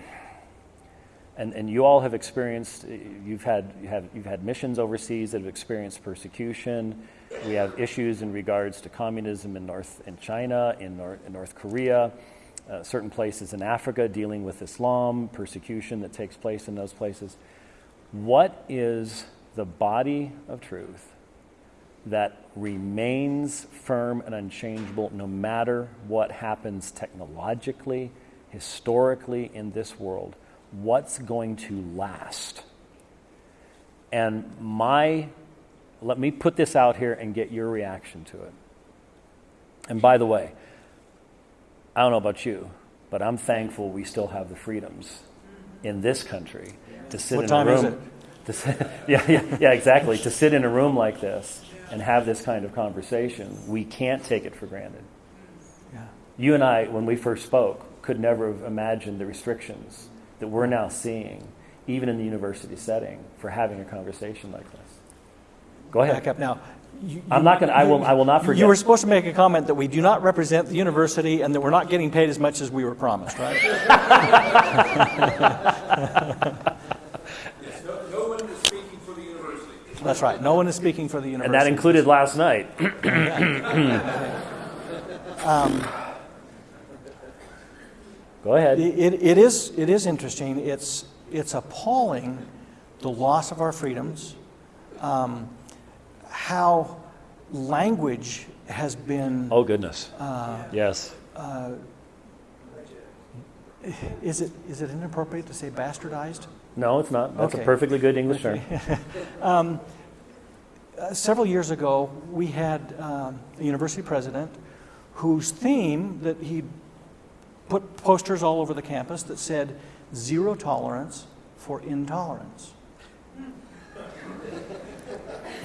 and, and you all have experienced you've had you have you've had missions overseas that have experienced persecution we have issues in regards to communism in north in china in north, in north korea uh, certain places in africa dealing with islam persecution that takes place in those places what is the body of truth that remains firm and unchangeable no matter what happens technologically, historically in this world. What's going to last? And my, let me put this out here and get your reaction to it. And by the way, I don't know about you, but I'm thankful we still have the freedoms in this country to sit What in a room. To sit, yeah, yeah, yeah, exactly. to sit in a room like this and have this kind of conversation, we can't take it for granted. Yeah. You and I, when we first spoke, could never have imagined the restrictions that we're now seeing, even in the university setting, for having a conversation like this. Go ahead. Back up now. You- I'm not going to, I will, I will not forget. You were supposed to make a comment that we do not represent the university and that we're not getting paid as much as we were promised, right? Yes, no, no one is speaking for the university. That's right. No one is speaking for the university. and that included last night. Go ahead. It, it, is, it is interesting. It's, it's appalling the loss of our freedoms, um, how language has been. Oh, goodness. Uh, yes. Is it, is it inappropriate to say bastardized? No, it's not. That's Okay. a perfectly good English term. Uh, several years ago, we had um, a university president whose theme that he put posters all over the campus that said zero tolerance for intolerance.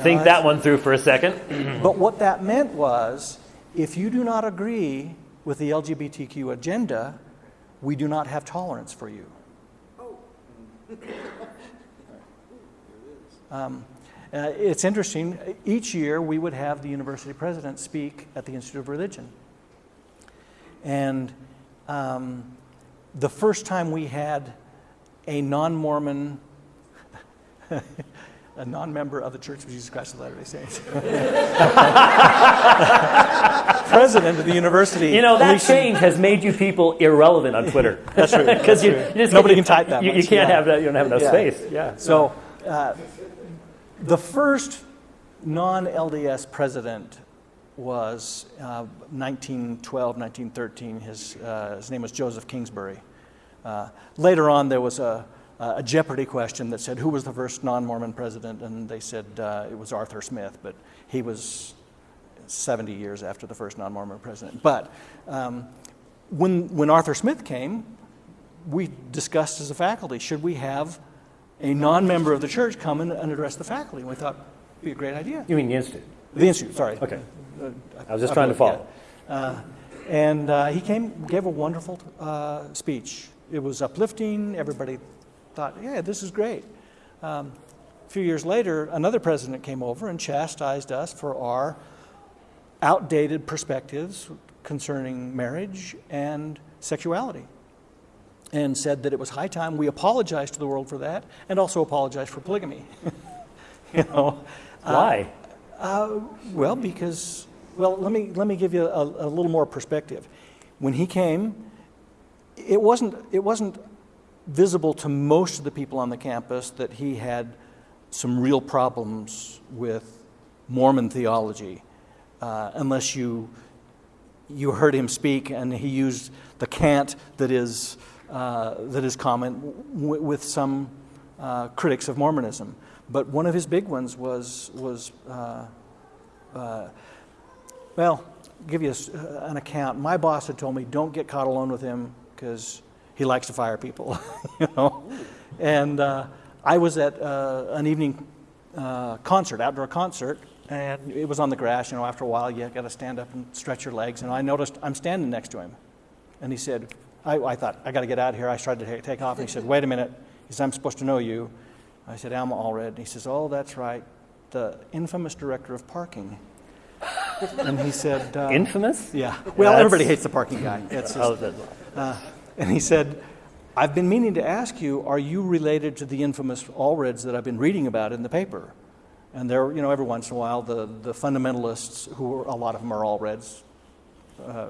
Think that one through for a second. But what that meant was if you do not agree with the LGBTQ agenda, we do not have tolerance for you. Um, uh, it's interesting. Each year, we would have the university president speak at the Institute of Religion. And um, the first time we had a non Mormon, a non member of the Church of Jesus Christ of Latter day Saints, president of the university. You know, that Alicia- change has made you people irrelevant on Twitter. That's true. Because you, you just Nobody you- can type that You, you can't yeah. have that. You don't have enough Yeah. space. Yeah. So, uh, the first non LDS president was uh, 1912, 1913. His, uh, his name was Joseph Kingsbury. Uh, later on, there was a, a Jeopardy question that said, Who was the first non Mormon president? And they said uh, it was Arthur Smith, but he was 70 years after the first non Mormon president. But um, when, when Arthur Smith came, we discussed as a faculty should we have a non member of the church come and, and address the faculty? And we thought it'd be a great idea. You mean the institute? The institute, sorry. Okay. Uh, I was just trying to follow. Uh, and uh, he came, gave a wonderful uh, speech. It was uplifting. Everybody thought, yeah, this is great. Um, a few years later, another president came over and chastised us for our outdated perspectives concerning marriage and sexuality and said that it was high time we apologized to the world for that and also apologized for polygamy. you know, Why? well, because, well, let me, let me give you a, a little more perspective. When he came, it wasn't, it wasn't visible to most of the people on the campus that he had some real problems with Mormon theology, uh, unless you, you heard him speak and he used the cant that is, uh, that is common with some uh, critics of Mormonism. But one of his big ones was, was uh, uh, well, give you a uh, an account. My boss had told me, don't get caught alone with him because he likes to fire people, you know. And uh, I was at uh, an evening uh, concert, outdoor concert, and it was on the grass. You know, after a while, you got to stand up and stretch your legs. And I noticed I'm standing next to him, and he said, I, I thought I got to get out of here. I tried to ta- take off, and he said, wait a minute. He said, I'm supposed to know you. I said, Alma Allred. And he says, oh, that's right, the infamous director of parking. and he said, uh, Infamous? yeah. Well, that's- everybody hates the parking guy. It's just, Oh, that- and he said, I've been meaning to ask you, are you related to the infamous Allreds that I've been reading about in the paper? And there, you know, every once in a while, the, the fundamentalists, who are, a lot of them are Allreds, uh,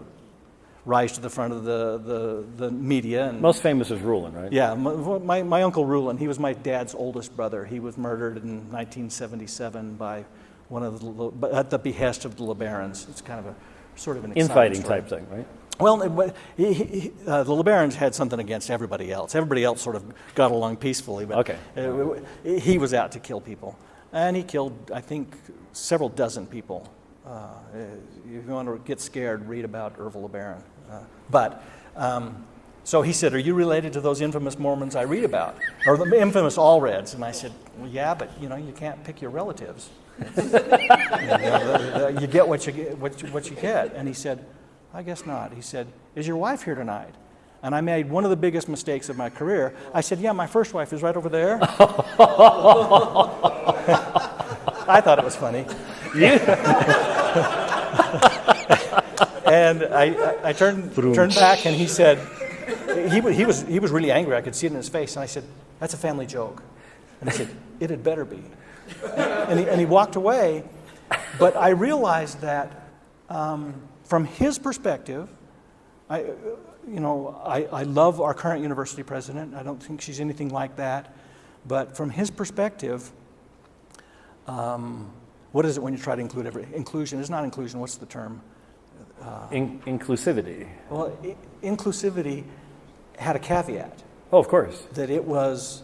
rise to the front of the, the, the media. And, most famous is Rulon, right? yeah, my, my, uncle Rulon, he was my dad's oldest brother. He was murdered in 1977 by one of the, at the behest of the LeBarons. It's kind of a sort of an exciting Infighting type thing, right? Well, he, he, uh, the LeBarons had something against everybody else. Everybody else sort of got along peacefully, but Okay. uh, he was out to kill people, and he killed, I think, several dozen people Uh, if you want to get scared, read about Ervil LeBaron. Uh, but um, so he said, "Are you related to those infamous Mormons I read about, or the infamous Allreds?" And I said, "Well, yeah, but you know, you can't pick your relatives. you, know, the- the- you get what you get, what you, what you get." And he said, "I guess not." He said, "Is your wife here tonight?" And I made one of the biggest mistakes of my career. I said, "Yeah, my first wife is right over there." I thought it was funny. and I, I, I turned, turned back and he said, he, he, was, he was really angry. I could see it in his face. And I said, That's a family joke. And he said, It had better be. And he, and he walked away. But I realized that um, from his perspective, I, uh, you know, I, I love our current university president. I don't think she's anything like that. But from his perspective, um, what is it when you try to include every inclusion? Is not inclusion. What's the term? In- inclusivity. Well, i- inclusivity had a caveat Oh, of course. that it was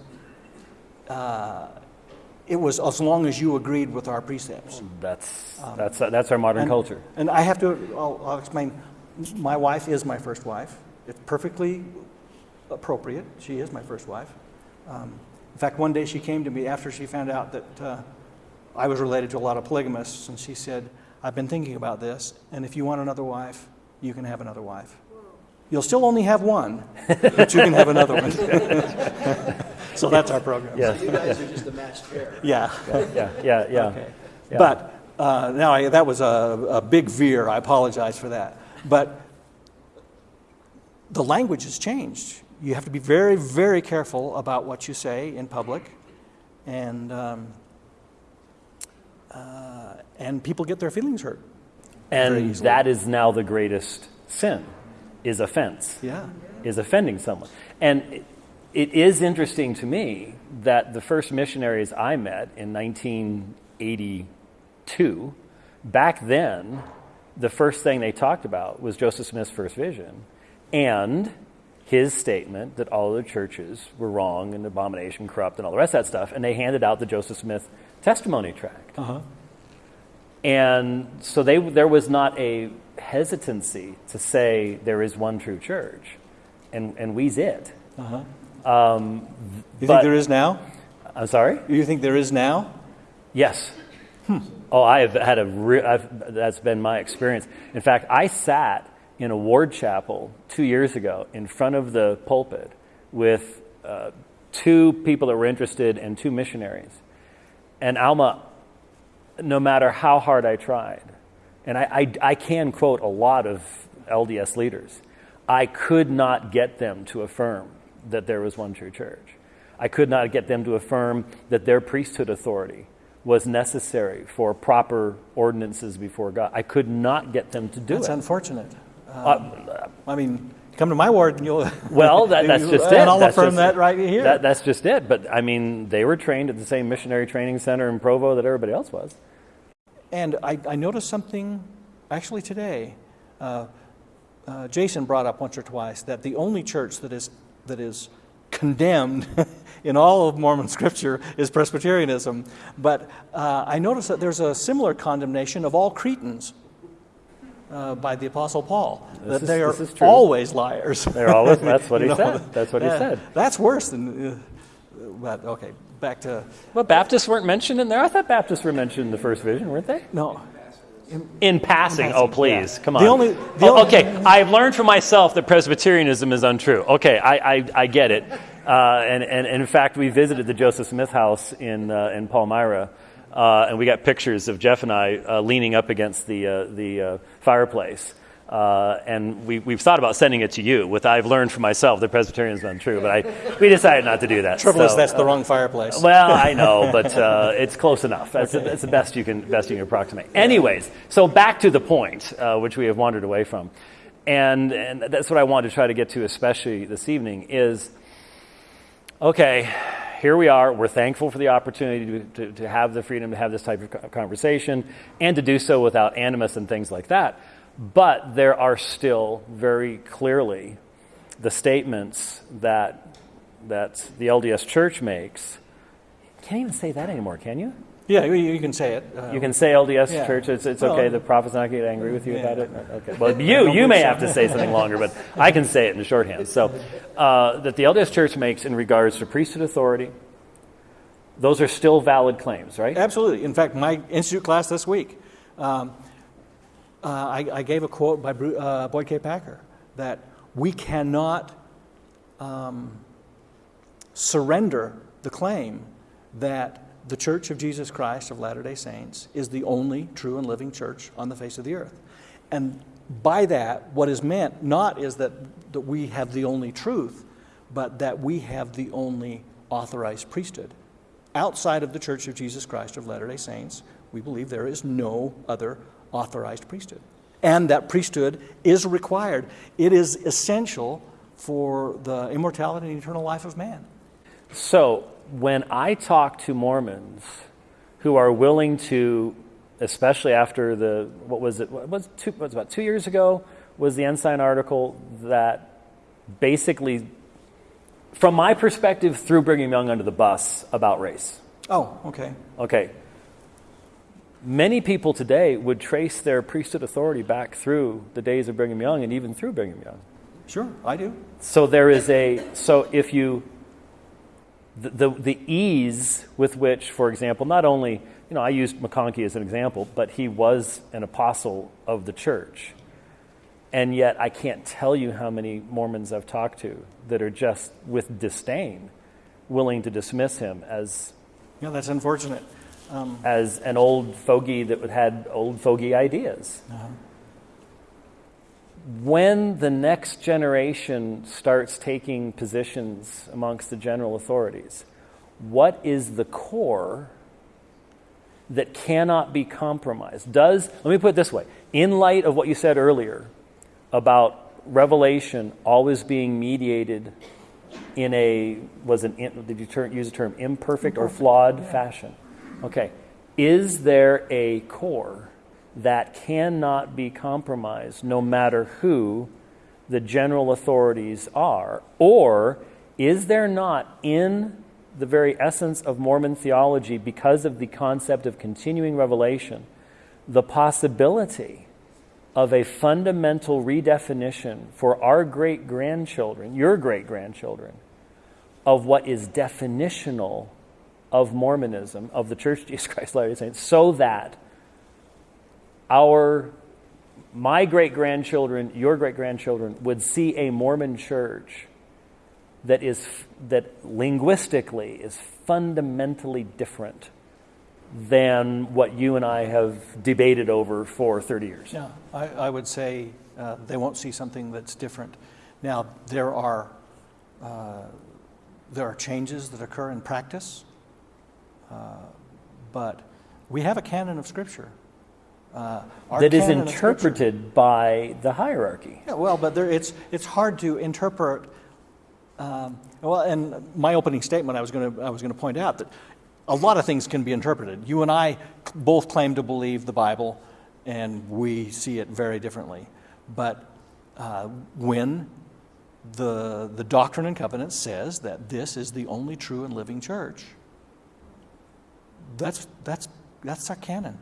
uh, it was as long as you agreed with our precepts. That's, that's, that's our modern And- culture. And I have to, I'll, I'll explain. My wife is my first wife. It's perfectly appropriate. She is my first wife. Um, in fact, one day she came to me after she found out that uh, I was related to a lot of polygamists, and she said, I've been thinking about this, and if you want another wife, you can have another wife. You'll still only have one, but you can have another one. so that's our program. Yes. You guys are just a matched pair. Yeah. Yeah, yeah, yeah. Okay. Yeah. But uh, now I, that was a, a big veer. I apologize for that. But the language has changed. You have to be very, very careful about what you say in public, and um, uh, and people get their feelings hurt. And that is now the greatest sin, is offense. Yeah. is offending someone. And it, it is interesting to me that the first missionaries I met in 1982, back then, the first thing they talked about was Joseph Smith's first vision and his statement that all the churches were wrong and abomination, corrupt, and all the rest of that stuff. And they handed out the Joseph Smith testimony tract. Uh-huh. And so they, there was not a hesitancy to say there is one true church, and, and we's it. Uh-huh. Um, You But- think there is now? I'm sorry? You think there is now? Yes. Oh, I have had a re- I've, that's been my experience. In fact, I sat in a ward chapel two years ago in front of the pulpit with uh, two people that were interested and two missionaries. And Alma, no matter how hard I tried, and I, I, I can quote a lot of LDS leaders, I could not get them to affirm that there was one true church. I could not get them to affirm that their priesthood authority was necessary for proper ordinances before God. I could not get them to do That's it. unfortunate. Uh, I mean, come to my ward and you'll. well, that, that's just it. And I'll That's affirm just- that right here. That, that's just it. But I mean, they were trained at the same missionary training center in Provo that everybody else was. And I, I noticed something actually today. Uh, uh, Jason brought up once or twice that the only church that is, that is condemned in all of Mormon scripture is Presbyterianism. But uh, I notice that there's a similar condemnation of all Cretans uh, by the Apostle Paul, that is- they are this is true. always liars. They're always. That's what he know, said. That's what he that- said. That's worse than. Uh, but okay, back to. Well, Baptists weren't mentioned in there. I thought Baptists were mentioned in the first vision, weren't they? No. In passing. Oh, passing, please, yeah. come The only- the Oh, only- okay, I've learned for myself that Presbyterianism is untrue. Okay, I, I, I get it. Uh, and, and, and in fact, we visited the Joseph Smith House in, uh, in Palmyra, uh, and we got pictures of Jeff and I uh, leaning up against the, uh, the uh, fireplace. Uh, and we, we've thought about sending it to you with I've learned for myself that Presbyterianism is untrue, but I, we decided not to do that. Trouble is, So, that's the uh, wrong fireplace. well, I know, but uh, it's close enough. That's, the, that's the best you can best you can approximate. Anyways, so back to the point, uh, which we have wandered away from, and and that's what I wanted to try to get to, especially this evening, is okay. Here we are. We're thankful for the opportunity to, to, to have the freedom to have this type of conversation and to do so without animus and things like that. But there are still very clearly the statements that that the LDS Church makes. Can't even say that anymore, can you? Yeah, you, can say it. You can say LDS Yeah. Church. It's, it's Well, okay. The prophet's not going to get angry with you about it. Okay. Well, you you may have to say something longer, but I can say it in the shorthand. So, uh, that the LDS Church makes in regards to priesthood authority, those are still valid claims, right? Absolutely. In fact, my institute class this week, um, uh, I, I gave a quote by uh, Boyd K. Packer that we cannot um, surrender the claim that the Church of Jesus Christ of Latter day Saints is the only true and living church on the face of the earth. And by that, what is meant not is that, that we have the only truth, but that we have the only authorized priesthood. Outside of the Church of Jesus Christ of Latter day Saints, we believe there is no other authorized priesthood. And that priesthood is required, it is essential for the immortality and eternal life of man. So, when I talk to Mormons who are willing to, especially after the, what was it, what was, two, what was about two years ago, was the Ensign article that basically, from my perspective, threw Brigham Young under the bus about race. Oh, okay. Okay. Many people today would trace their priesthood authority back through the days of Brigham Young and even through Brigham Young. Sure, I do. So there is a so if you the, the the ease with which, for example, not only you know I used McConkie as an example, but he was an apostle of the church, and yet I can't tell you how many Mormons I've talked to that are just with disdain willing to dismiss him as Yeah, that's unfortunate. As an old fogey that had old fogey ideas. Uh-huh. When the next generation starts taking positions amongst the general authorities, what is the core that cannot be compromised? Does, let me put it this way, in light of what you said earlier about revelation always being mediated in a, was an, in- did you use the term imperfect or flawed fashion? Okay. Is there a core that cannot be compromised no matter who the general authorities are? Or is there not in the very essence of Mormon theology, because of the concept of continuing revelation, the possibility of a fundamental redefinition for our great grandchildren, your great grandchildren, of what is definitional of Mormonism, of the Church of Jesus Christ of Latter-day Saints, so that our my great grandchildren, your great grandchildren would see a Mormon church that is that linguistically is fundamentally different than what you and I have debated over for 30 years. Yeah, I, I would say uh, they won't see something that's different. Now, there are, uh, there are changes that occur in practice, but we have a canon of Scripture. Uh, That is canon of Scripture- interpreted by the hierarchy. Yeah, well, but there, it's, it's hard to interpret. Um, well, and my opening statement, I was going to I was going to point out that a lot of things can be interpreted. You and I both claim to believe the Bible, and we see it very differently. But uh, when the the Doctrine and Covenants says that this is the only true and living church, that's that's that's our canon.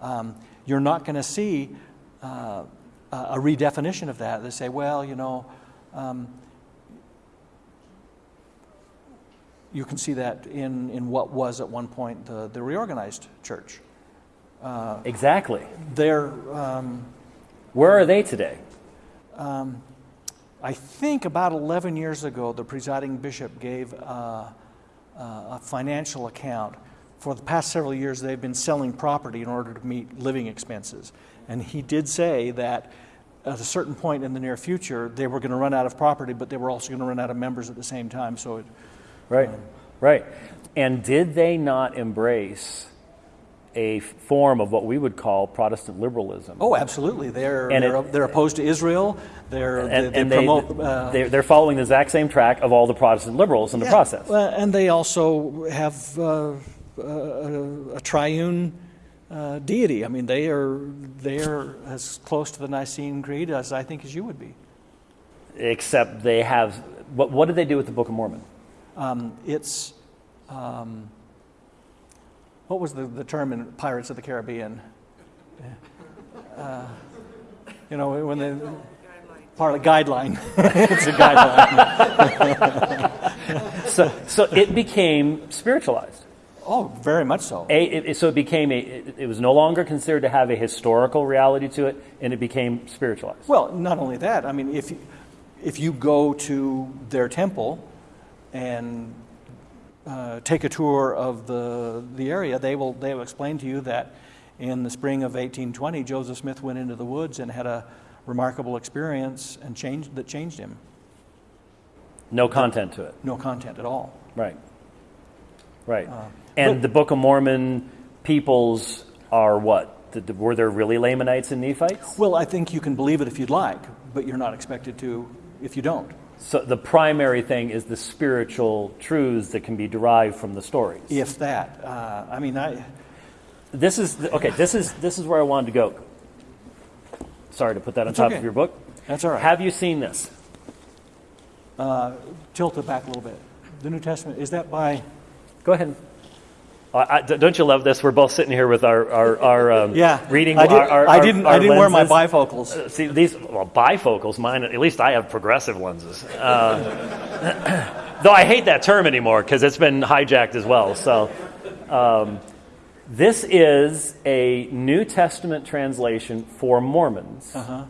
Um, you're not going to see uh, a redefinition of that. They say, well, you know, um, you can see that in, in what was at one point the, the reorganized church. Exactly. There, um, Where are they today? I think about 11 years ago, the presiding bishop gave uh, uh, a financial account. For the past several years, they've been selling property in order to meet living expenses. And he did say that at a certain point in the near future, they were going to run out of property, but they were also going to run out of members at the same time. So it, Right, right. And did they not embrace a form of what we would call Protestant liberalism? oh, absolutely. They're, And they're, it- they're opposed to Israel. They're, and, they, they and promote. uh, they're, they're following the exact same track of all the Protestant liberals in the process. well, and they also have uh, a, a triune uh, deity. I mean, they are they are as close to the Nicene Creed as I think as you would be. Except they have. What, what did they do with the Book of Mormon? Um, it's um, what was the, the term in Pirates of the Caribbean? Uh, you know, when they. Part of guideline. it's a guideline. So, so it became spiritualized. Oh, very much so. A, it, so it became a, it, it was no longer considered to have a historical reality to it, and it became spiritualized. Well, not only that, I mean, if you, if you go to their temple and uh, take a tour of the, the area, they will, they will explain to you that in the spring of 1820, Joseph Smith went into the woods and had a remarkable experience and changed, that changed him. No content to it. No content at all. Right. Right. And the Book of Mormon peoples are what? Were there really Lamanites and Nephites? Well, I think you can believe it if you'd like, but you're not expected to if you don't. So the primary thing is the spiritual truths that can be derived from the stories. If that. Uh, I mean, I, This is the- okay. This is this is where I wanted to go. Sorry to put that on top okay. of your book. that's all right. Have you seen this? Tilt it back a little bit. The New Testament, is that by. Go ahead. I, don't you love this? We're both sitting here with our our, our um, Yeah, reading. I, did, our, our, I didn't. our I didn't wear my bifocals. See these well bifocals. Mine at least I have progressive lenses. Uh, though I hate that term anymore because it's been hijacked as well. So um, this is a New Testament translation for Mormons Uh-huh.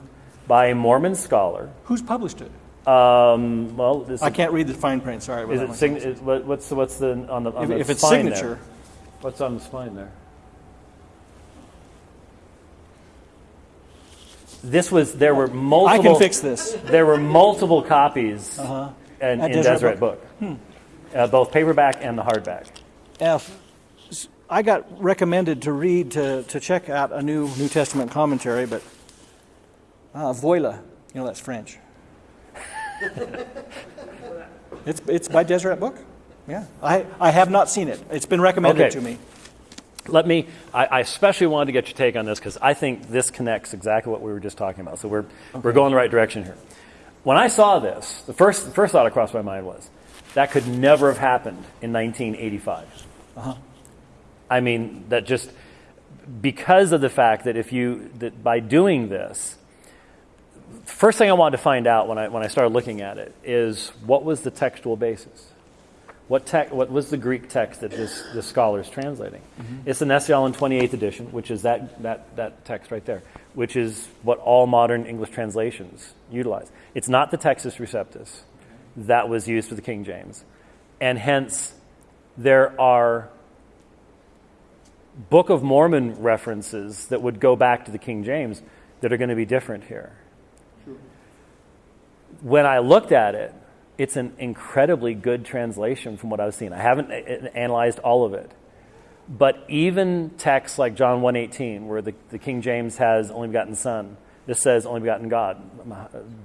by a Mormon scholar. Who's published it? Um, well, this I can't read the fine print. Sorry. is it sign, is, what, what's what's the on the on if, the if it's spine there? What's on the spine there? This was there were multiple. I can fix this. There were multiple copies Uh-huh. in, At in Deseret Deseret Book, uh, both paperback and the hardback. F. I got recommended to read to, to check out a new New Testament commentary, but uh, Voila, you know that's French. it's it's by Deseret Book. Yeah, I, I have not seen it. It's been recommended Okay. to me. Let me. I, I especially wanted to get your take on this because I think this connects exactly what we were just talking about. So we're we're going the right direction here. When I saw this, the first the first thought that crossed my mind was that could never have happened in 1985. Uh-huh. I mean, that just because of the fact that if you that by doing this, first thing I wanted to find out when I when I started looking at it is what was the textual basis. What, tech, what was the Greek text that this, this scholar is translating? Mm-hmm. It's the Nestle-Aland 28th edition, which is that, that, that text right there, which is what all modern English translations utilize. It's not the Textus Receptus that was used for the King James. And hence, there are Book of Mormon references that would go back to the King James that are going to be different here. When I looked at it, it's an incredibly good translation from what I've seen. I haven't a- a- analyzed all of it. But even texts like John 1.18, where the, the King James has only begotten Son, this says only begotten God.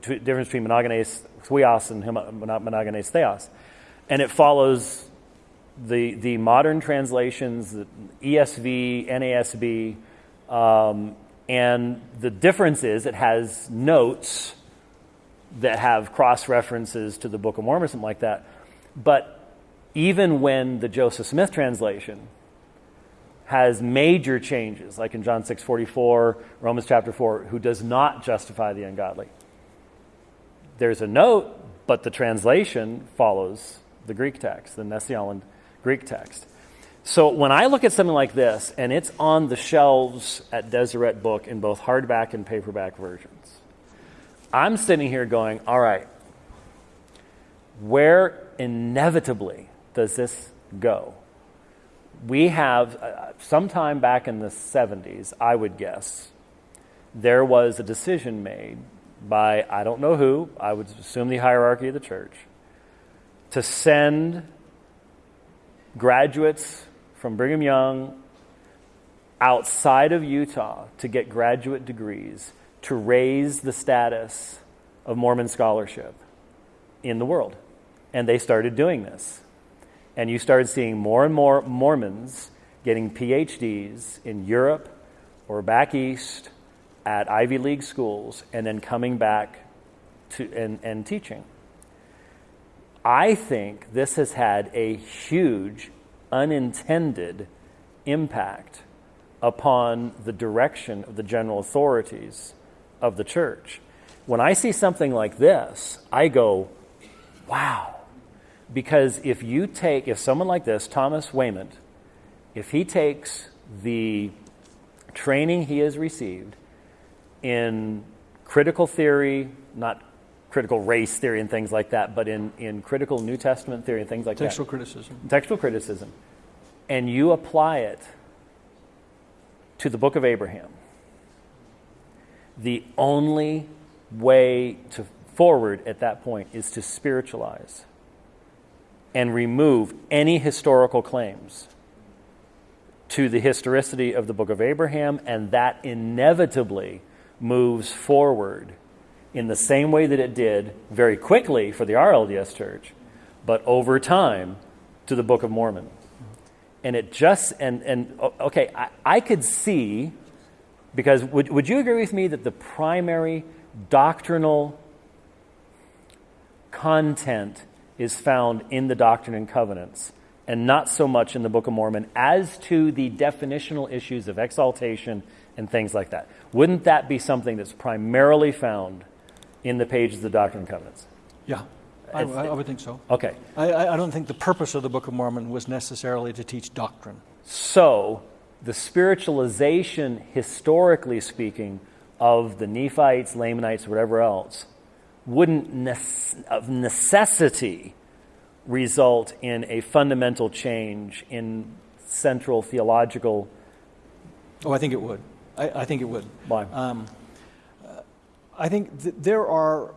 Difference between monogenes theos and monogenes theos. And it follows the, the modern translations, the ESV, NASB, um, and the difference is it has notes that have cross references to the Book of Mormon or something like that. But even when the Joseph Smith translation has major changes, like in John 6:44, Romans chapter 4, who does not justify the ungodly. There's a note, but the translation follows the Greek text, the Nestle-Aland Greek text. So when I look at something like this, and it's on the shelves at Deseret Book in both hardback and paperback versions, I'm sitting here going, all right, where inevitably does this go? We have, uh, sometime back in the 70s, I would guess, there was a decision made by, I don't know who, I would assume the hierarchy of the church, to send graduates from Brigham Young outside of Utah to get graduate degrees to raise the status of Mormon scholarship in the world. And they started doing this. And you started seeing more and more Mormons getting PhDs in Europe or back east at Ivy League schools and then coming back to, and, and teaching. I think this has had a huge unintended impact upon the direction of the general authorities of the church. When I see something like this, I go, wow. Because if you take, if someone like this, Thomas Wayment, if he takes the training he has received in critical theory, not critical race theory and things like that, but in, in critical New Testament theory and things like Textual that. Textual criticism. Textual criticism. And you apply it to the book of Abraham. The only way to forward at that point is to spiritualize and remove any historical claims to the historicity of the book of Abraham, and that inevitably moves forward in the same way that it did very quickly for the RLDS church, but over time to the Book of Mormon. And it just, and, and okay, I, I could see, because would, would you agree with me that the primary doctrinal content is found in the Doctrine and Covenants? and not so much in the Book of Mormon as to the definitional issues of exaltation and things like that. Wouldn't that be something that's primarily found in the pages of the Doctrine and Covenants? Yeah, I, I would think so. Okay. I, I I don't think the purpose of the Book of Mormon was necessarily to teach doctrine. So, the spiritualization, historically speaking, of the Nephites, Lamanites, whatever else, wouldn't nece- of necessity result in a fundamental change in central theological. Oh, I think it would. I, I think it would. Why? Um, uh, I think th- there are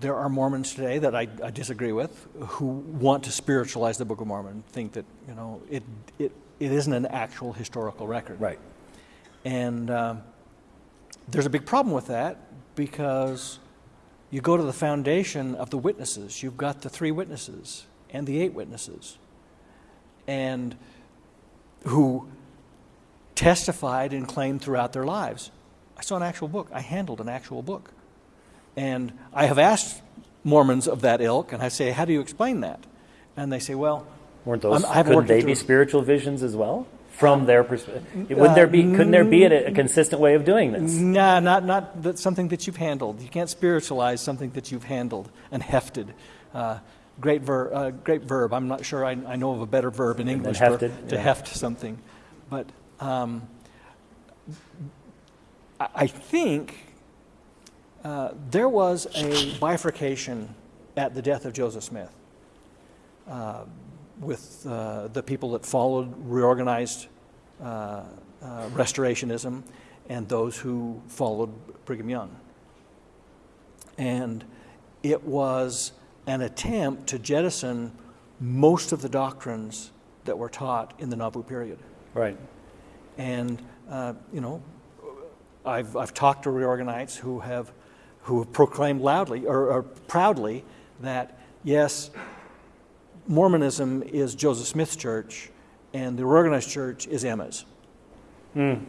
there are Mormons today that I, I disagree with who want to spiritualize the Book of Mormon, think that you know it it, it isn't an actual historical record. right. And um, there's a big problem with that because you go to the foundation of the witnesses. You've got the three witnesses and the eight witnesses, and who testified and claimed throughout their lives. I saw an actual book. I handled an actual book. And I have asked Mormons of that ilk, and I say, How do you explain that? And they say, Well, Weren't those? I'm- I couldn't they be spiritual visions as well, from their perspective? Would there be? Couldn't there be a, a consistent way of doing this? Nah, not not that something that you've handled. You can't spiritualize something that you've handled and hefted. Uh, great ver- uh, great verb. I'm not sure I, I know of a better verb in English for- to yeah. heft something, but um, I, I think uh, there was a bifurcation at the death of Joseph Smith uh, with uh, the people that followed reorganized uh, uh, restorationism and those who followed Brigham Young. And it was an attempt to jettison most of the doctrines that were taught in the Nauvoo period. Right. And, uh, you know, I've, I've talked to reorganites who have, who have proclaimed loudly or, or proudly that, yes, Mormonism is Joseph Smith's church and the reorganized church is Emma's. That's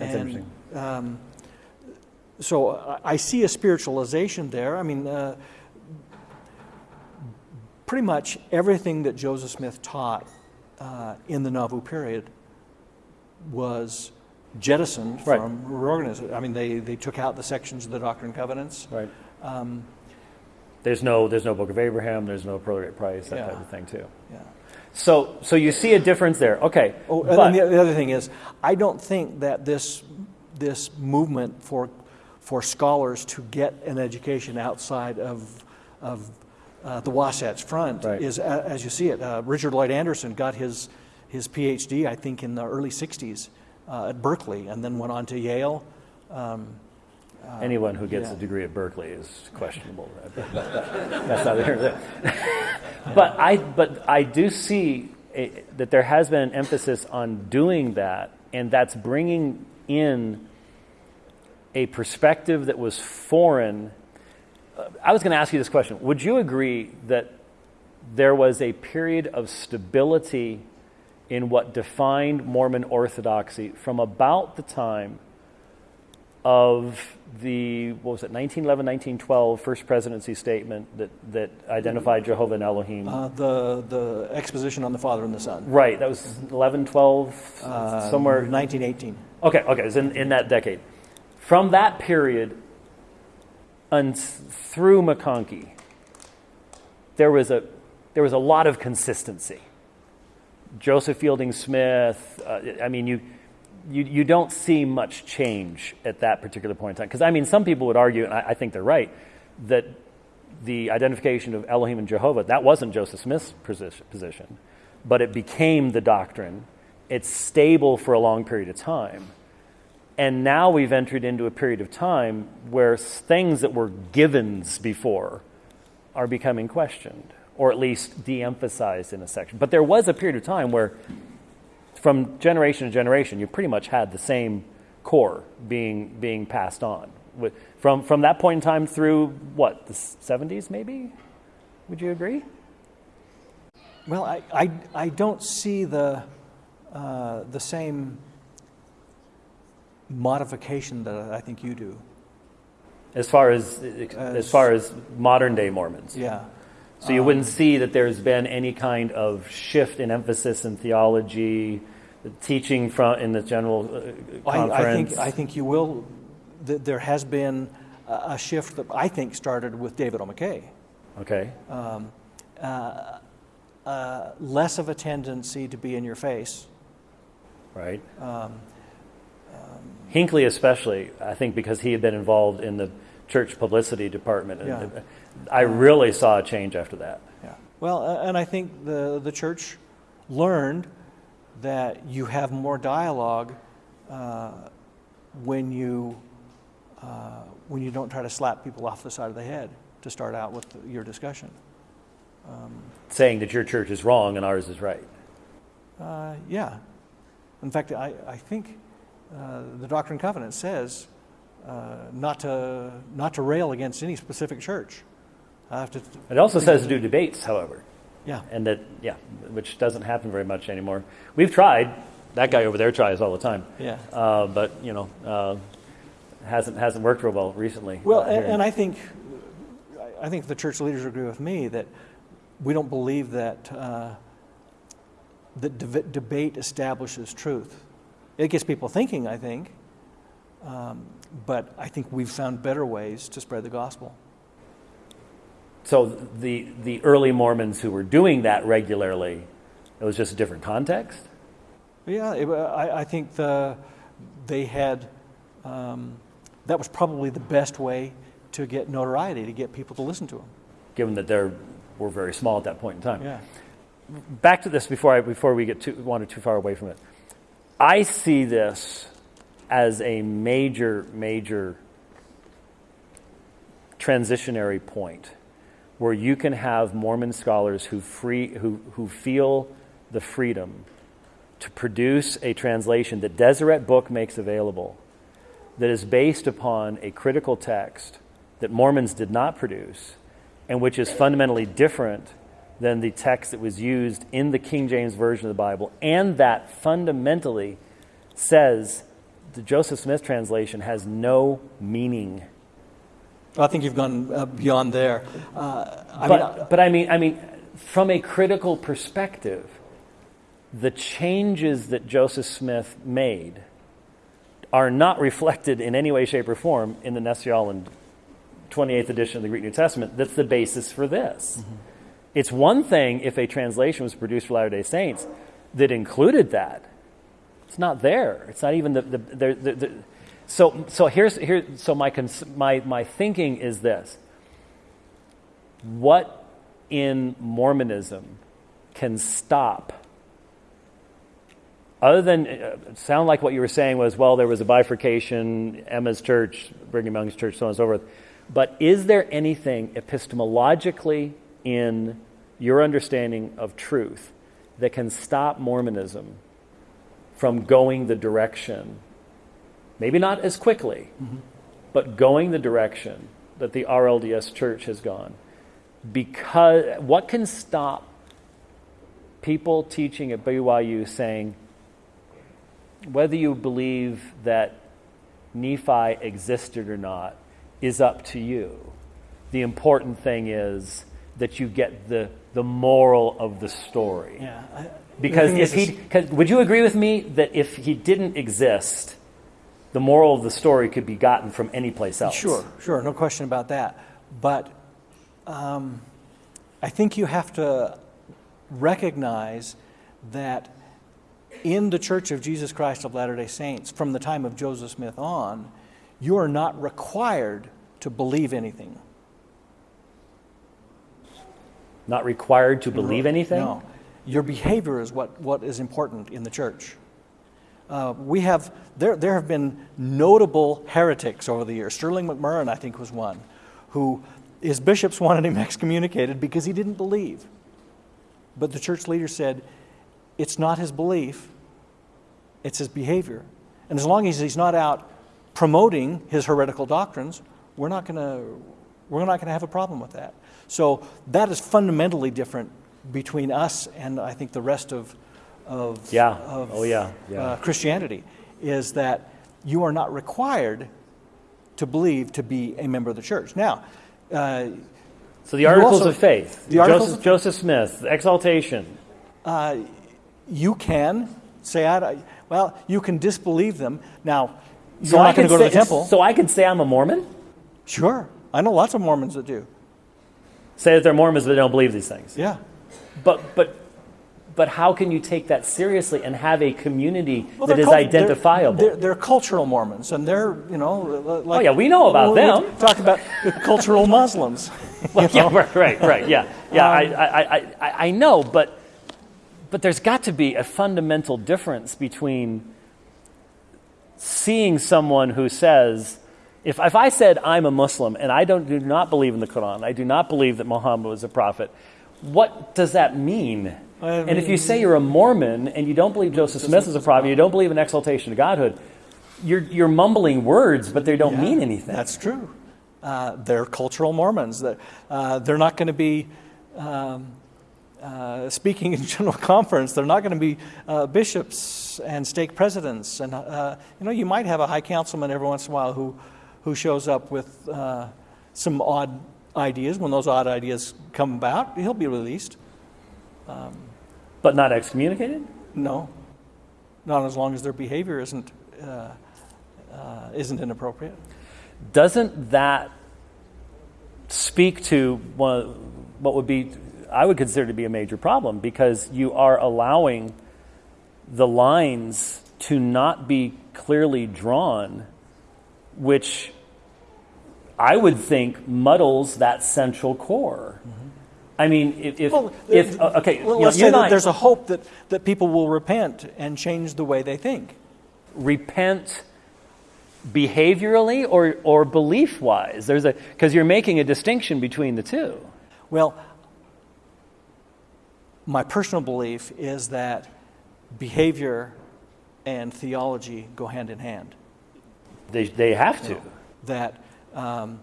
And, interesting. Um, so I, I see a spiritualization there. I mean, uh, pretty much everything that Joseph Smith taught uh, in the Nauvoo period was jettisoned Right. from reorganization. I mean, they, they took out the sections of the Doctrine and Covenants. Right. Um, There's no. There's no Book of Abraham. There's no Prorate Price. That Yeah. type of thing too. yeah. So, so you see a difference there. Okay. Oh, but- and the, the other thing is, I don't think that this this movement for for scholars to get an education outside of of uh, the Wasatch Front Right. is a, as you see it. Uh, Richard Lloyd Anderson got his his PhD, I think, in the early '60s uh, at Berkeley, and then went on to Yale. Um, Anyone who gets yeah. a degree at Berkeley is questionable. That's not here. But I, but I do see a, that there has been an emphasis on doing that, and that's bringing in a perspective that was foreign. Uh, I was going to ask you this question: Would you agree that there was a period of stability in what defined Mormon orthodoxy from about the time of the, what was it, 1911, 1912 First Presidency Statement that, that identified Jehovah and Elohim? Uh, the, the exposition on the Father and the Son. right, that was 11, 12, Uh, somewhere. 1918. Okay, okay, it's in, in that decade. From that period and through McConkie, there was a, there was a lot of consistency. Joseph Fielding Smith, uh, I mean, you, you, you don't see much change at that particular point in time. Because, I mean, some people would argue, and I, I think they're right, that the identification of Elohim and Jehovah, that wasn't Joseph Smith's position, but it became the doctrine. It's stable for a long period of time. And now we've entered into a period of time where things that were givens before are becoming questioned, or at least de emphasized in a section. But there was a period of time where, from generation to generation, you pretty much had the same core being, being passed on. With, from, from that point in time through what, the 70s maybe? Would you agree? Well, I, I, I don't see the, uh, the same modification that I think you do. As far as, as far as modern day Mormons. Yeah. So you wouldn't see that there's been any kind of shift in emphasis in theology, the teaching from in the general uh, conference. I, think, I think you will. th- There has been a a shift that I think started with David O. McKay. okay. Uh, less of a tendency to be in your face. right? Hinckley, especially, I think, because he had been involved in the church publicity department, and Yeah. I really saw a change after that. Yeah. Well, and I think the, the church learned that you have more dialogue uh, when you uh, when you don't try to slap people off the side of the head to start out with your discussion. Saying that your church is wrong and ours is right. Uh, yeah. In fact, I, I think uh, the Doctrine and Covenant says uh, not to not to rail against any specific church. I have to. It also says to do debates, however, Yeah. and that yeah, which doesn't happen very much anymore. We've tried. That guy over there tries all the time. Yeah. Uh, but you know, uh, hasn't hasn't worked real well recently. Well, uh, and, and I think, I think the church leaders agree with me that we don't believe that uh, that deb- debate establishes truth. It gets people thinking, I think, um, but I think we've found better ways to spread the gospel. So the the early Mormons who were doing that regularly, it was just a different context. Yeah, it, I, I think the, they had, um, that was probably the best way to get notoriety, to get people to listen to them. given that they were very small at that point in time. Yeah. Back to this before I, before we get too wander too far away from it. I see this as a major major transitionary point where you can have Mormon scholars who free who who feel the freedom to produce a translation that Deseret Book makes available that is based upon a critical text that Mormons did not produce and which is fundamentally different than the text that was used in the King James Version of the Bible, and that fundamentally says the Joseph Smith translation has no meaning. I think you've gone uh, beyond there. Uh, I but, mean, but I mean, I mean, from a critical perspective, the changes that Joseph Smith made are not reflected in any way, shape, or form in the Nestle-Aland 28th edition of the Greek New Testament. That's the basis for this. It's one thing if a translation was produced for Latter day Saints that included that. It's not there. It's not even the. the, the, the, the so, so here's here. So my, cons- my my thinking is this: What in Mormonism can stop? Other than uh, sound like what you were saying was, well, there was a bifurcation, Emma's church, Brigham Young's church, so on and so forth. But is there anything epistemologically in your understanding of truth that can stop Mormonism from going the direction, maybe not as quickly, but going the direction that the RLDS church has gone? Because what can stop people teaching at BYU saying, whether you believe that Nephi existed or not is up to you. The important thing is that you get the, the moral of the story. Yeah. I- Because if he, would you agree with me that if he didn't exist, the moral of the story could be gotten from any place else? Sure, sure, no question about that. But um, I think you have to recognize that in the Church of Jesus Christ of Latter day Saints, from the time of Joseph Smith on, you are not required to believe anything. Not required to believe anything? No. Your behavior is what, what is important in the church. Uh, we have, there, there have been notable heretics over the years. Sterling McMurrin, I think, was one, who his bishops wanted him excommunicated because he didn't believe. But the church leader said, it's not his belief, it's his behavior. And as long as he's not out promoting his heretical doctrines, we're not going to we're not going to have a problem with that. So that is fundamentally different between us and I think the rest of of, Yeah. of Oh, yeah. Yeah. Uh, Christianity is that you are not required to believe to be a member of the church. Now, uh, So the articles also- of faith, the articles Joseph, of- Joseph Smith, exaltation. you can say, I, well, you can disbelieve them. Now, you're So I going to go to the temple. So I could say I'm a Mormon? Sure. I know lots of Mormons that do. Say that they're Mormons, but they don't believe these things. Yeah. But but but how can you take that seriously and have a community Well, that cult- identifiable? They're, they're, they're cultural Mormons, and they're, you know, like. Oh, yeah, we know about them. Talk about the cultural Muslims. Well, yeah, right, right, right, yeah, yeah. I, um, I, I, I, I know, but but there's got to be a fundamental difference between seeing someone who says, if, if I said I'm a Muslim and I don't, do not believe in the Quran, I do not believe that Muhammad was a prophet, what does that mean? And if you say you're a Mormon and you don't believe Joseph Smith is a prophet, you don't believe in exaltation of Godhood, you're, you're mumbling words, but they don't Yeah, mean anything. That's true. Uh, they're cultural Mormons. That uh, they're not going to be um, uh, speaking in general conference. They're not going to be uh, bishops and stake presidents. And uh, you know, you might have a high councilman every once in a while who who shows up with uh, some odd ideas. When those odd ideas come about, he'll be released. But not excommunicated? No, not as long as their behavior isn't uh, uh, isn't inappropriate. doesn't that speak to one, what would be, I would consider to be a major problem because you are allowing the lines to not be clearly drawn, which I would think muddles that central core. I mean, if, if, Well, if uh, okay, well, let's say that I- there's a hope that, that people will repent and change the way they think. repent behaviorally or, or belief wise there's a because you're making a distinction between the two Well, my personal belief is that behavior and theology go hand in hand. they, they have to That, um,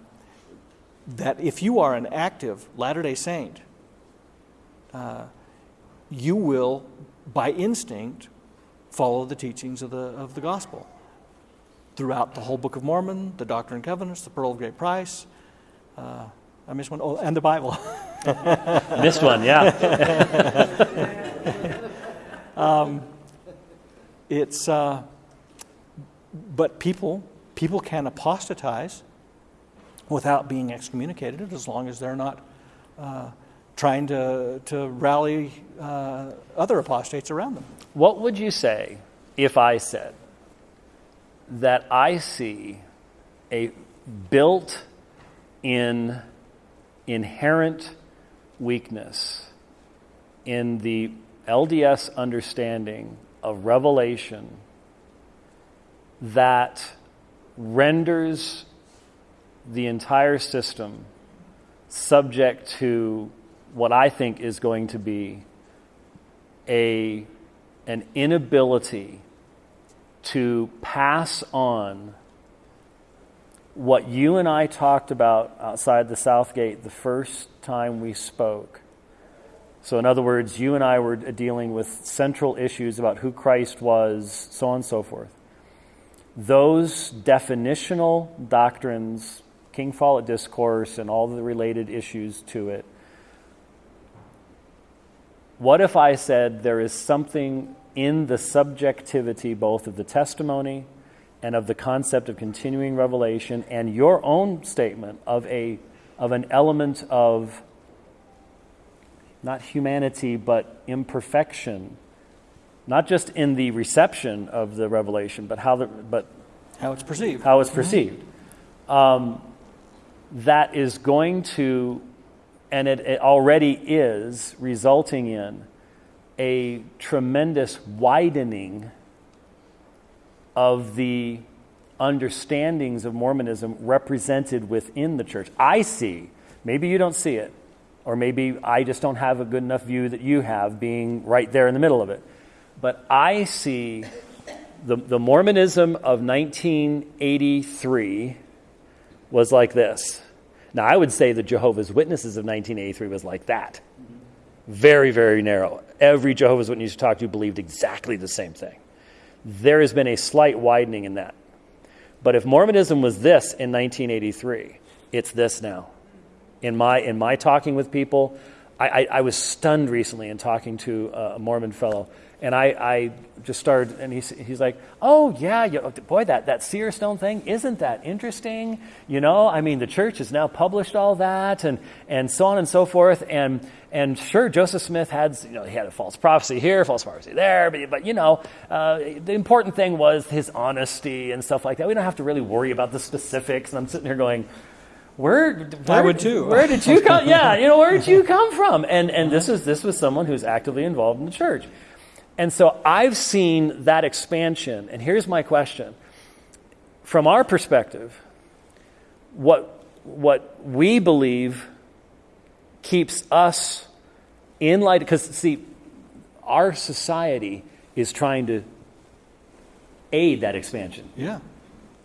that if you are an active Latter day Saint, uh, you will, by instinct, follow the teachings of the, of the gospel. Throughout the whole Book of Mormon, the Doctrine and Covenants, the Pearl of Great Price, uh, I missed one, oh, and the Bible. missed one yeah It's, uh, but people, people can apostatize without being excommunicated as long as they're not uh, trying to, to rally uh, other apostates around them. what would you say if i said that i see a built in inherent weakness in the LDS understanding of revelation that renders the entire system subject to what I think is going to be a, an inability to pass on what you and I talked about outside the South Gate the first time we spoke. So, in other words, you and I were dealing with central issues about who Christ was, so on and so forth. those definitional doctrines, King Follett Discourse, and all the related issues to it, what if I said there is something in the subjectivity both of the testimony and of the concept of continuing revelation and your own statement of, a, of an element of not humanity but imperfection, not just in the reception of the revelation, but how, the, but How it's perceived. how it's perceived. Um, that is going to, and it, it already is, resulting in a tremendous widening of the understandings of Mormonism represented within the church. I see, maybe you don't see it, or maybe I just don't have a good enough view that you have being right there in the middle of it. But I see the, the Mormonism of 1983 was like this. Now, I would say the Jehovah's Witnesses of 1983 was like that. Very, very narrow. Every Jehovah's Witness you talked to believed exactly the same thing. There has been a slight widening in that. But if Mormonism was this in 1983, it's this now. In my, in my talking with people, I, I, I was stunned recently in talking to a Mormon fellow and I, I just started, and he's, he's like, oh, yeah, you, boy, that, that seer stone thing, isn't that interesting? You know, I mean, the church has now published all that, and, and so on and so forth. And, and sure, Joseph Smith had, you know, he had a false prophecy here, false prophecy there, but, but you know, uh, the important thing was his honesty and stuff like that. We don't have to really worry about the specifics. And I'm sitting here going, where, where I would too. Where did you come? yeah, you know, where did you come from? And and this is this was someone who's actively involved in the church. And so I've seen that expansion. And here's my question from our perspective, what, what we believe keeps us in light, because see, our society is trying to aid that expansion. Yeah.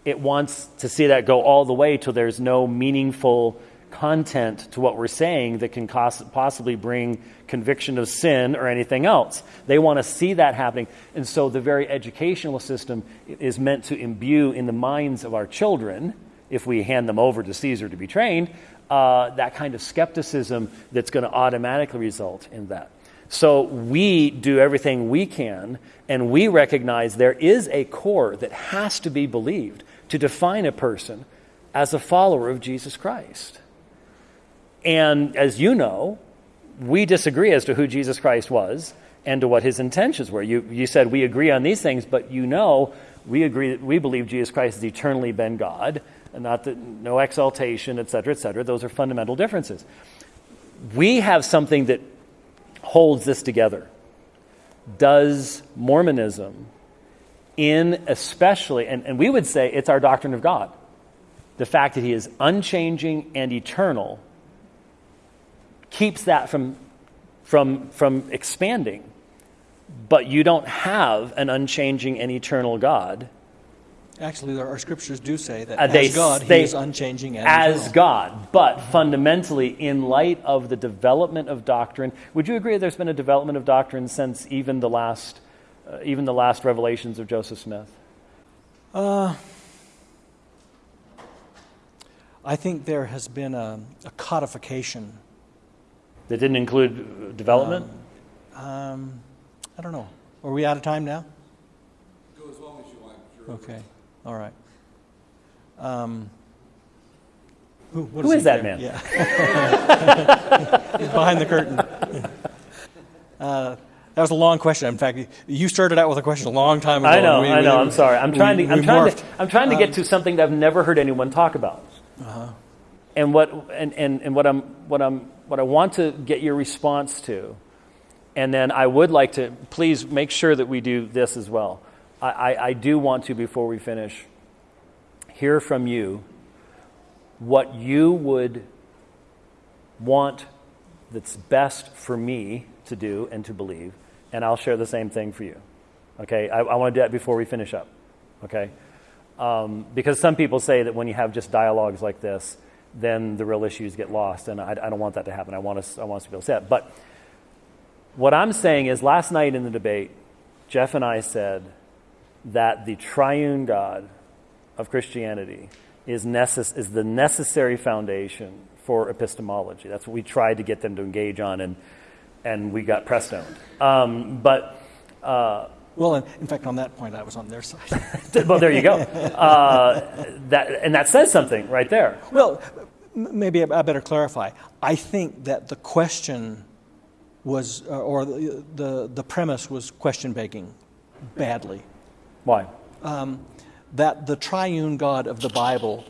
It wants to see that go all the way till there's no meaningful content to what we're saying that can possibly bring conviction of sin or anything else. They want to see that happening. And so the very educational system is meant to imbue in the minds of our children, if we hand them over to Caesar to be trained, uh, that kind of skepticism that's going to automatically result in that. So we do everything we can, and we recognize there is a core that has to be believed to define a person as a follower of Jesus Christ. And as you know, we disagree as to who Jesus Christ was and to what his intentions were. You, you said we agree on these things, but you know we agree that we believe Jesus Christ has eternally been God, and not that no exaltation, et cetera, et cetera. Those are fundamental differences. We have something that holds this together. Does Mormonism, in especially, and, and we would say it's our doctrine of God, the fact that he is unchanging and eternal keeps that from, from, from expanding. But you don't have an unchanging and eternal God. Actually, our scriptures do say that Uh, they- as God, they- He is unchanging and as eternal. God. But fundamentally, in light of the development of doctrine, would you agree that there's been a development of doctrine since even the last, uh, even the last revelations of Joseph Smith? Uh, I think there has been a, a codification. That didn't include uh, development? Um, I don't know. Are we out of time now? Go as long as you like, sure. Okay. All right. Um, who what Who is that there? man? Yeah. He's behind the curtain. Uh, that was a long question. In fact, you started out with a question a long time ago. I know, We- I know. we- I'm sorry. I'm we- trying to. I'm trying morphed. to. I'm trying to get to something that I've never heard anyone talk about. Uh-huh. And what and, and, and what I'm what I'm what I want to get your response to, and then I would like to please make sure that we do this as well. I, I, I do want to before we finish hear from you what you would want that's best for me to do and to believe, and I'll share the same thing for you. Okay, I, I want to do that before we finish up. Okay, um, because some people say that when you have just dialogues like this, then the real issues get lost, and I, I don't want that to happen. I want us, I want us to be upset. But what I'm saying is, last night in the debate, Jeff and I said that the triune God of Christianity is, necess- is the necessary foundation for epistemology. That's what we tried to get them to engage on, and, and we got press stoned. Um, but uh, Well, in, in fact, on that point, I was on their side. well, there you go. Uh, that, and that says something right there. well, maybe I better clarify. I think that the question was, uh, or the, the, the premise was question begging badly. Why? That the triune God of the Bible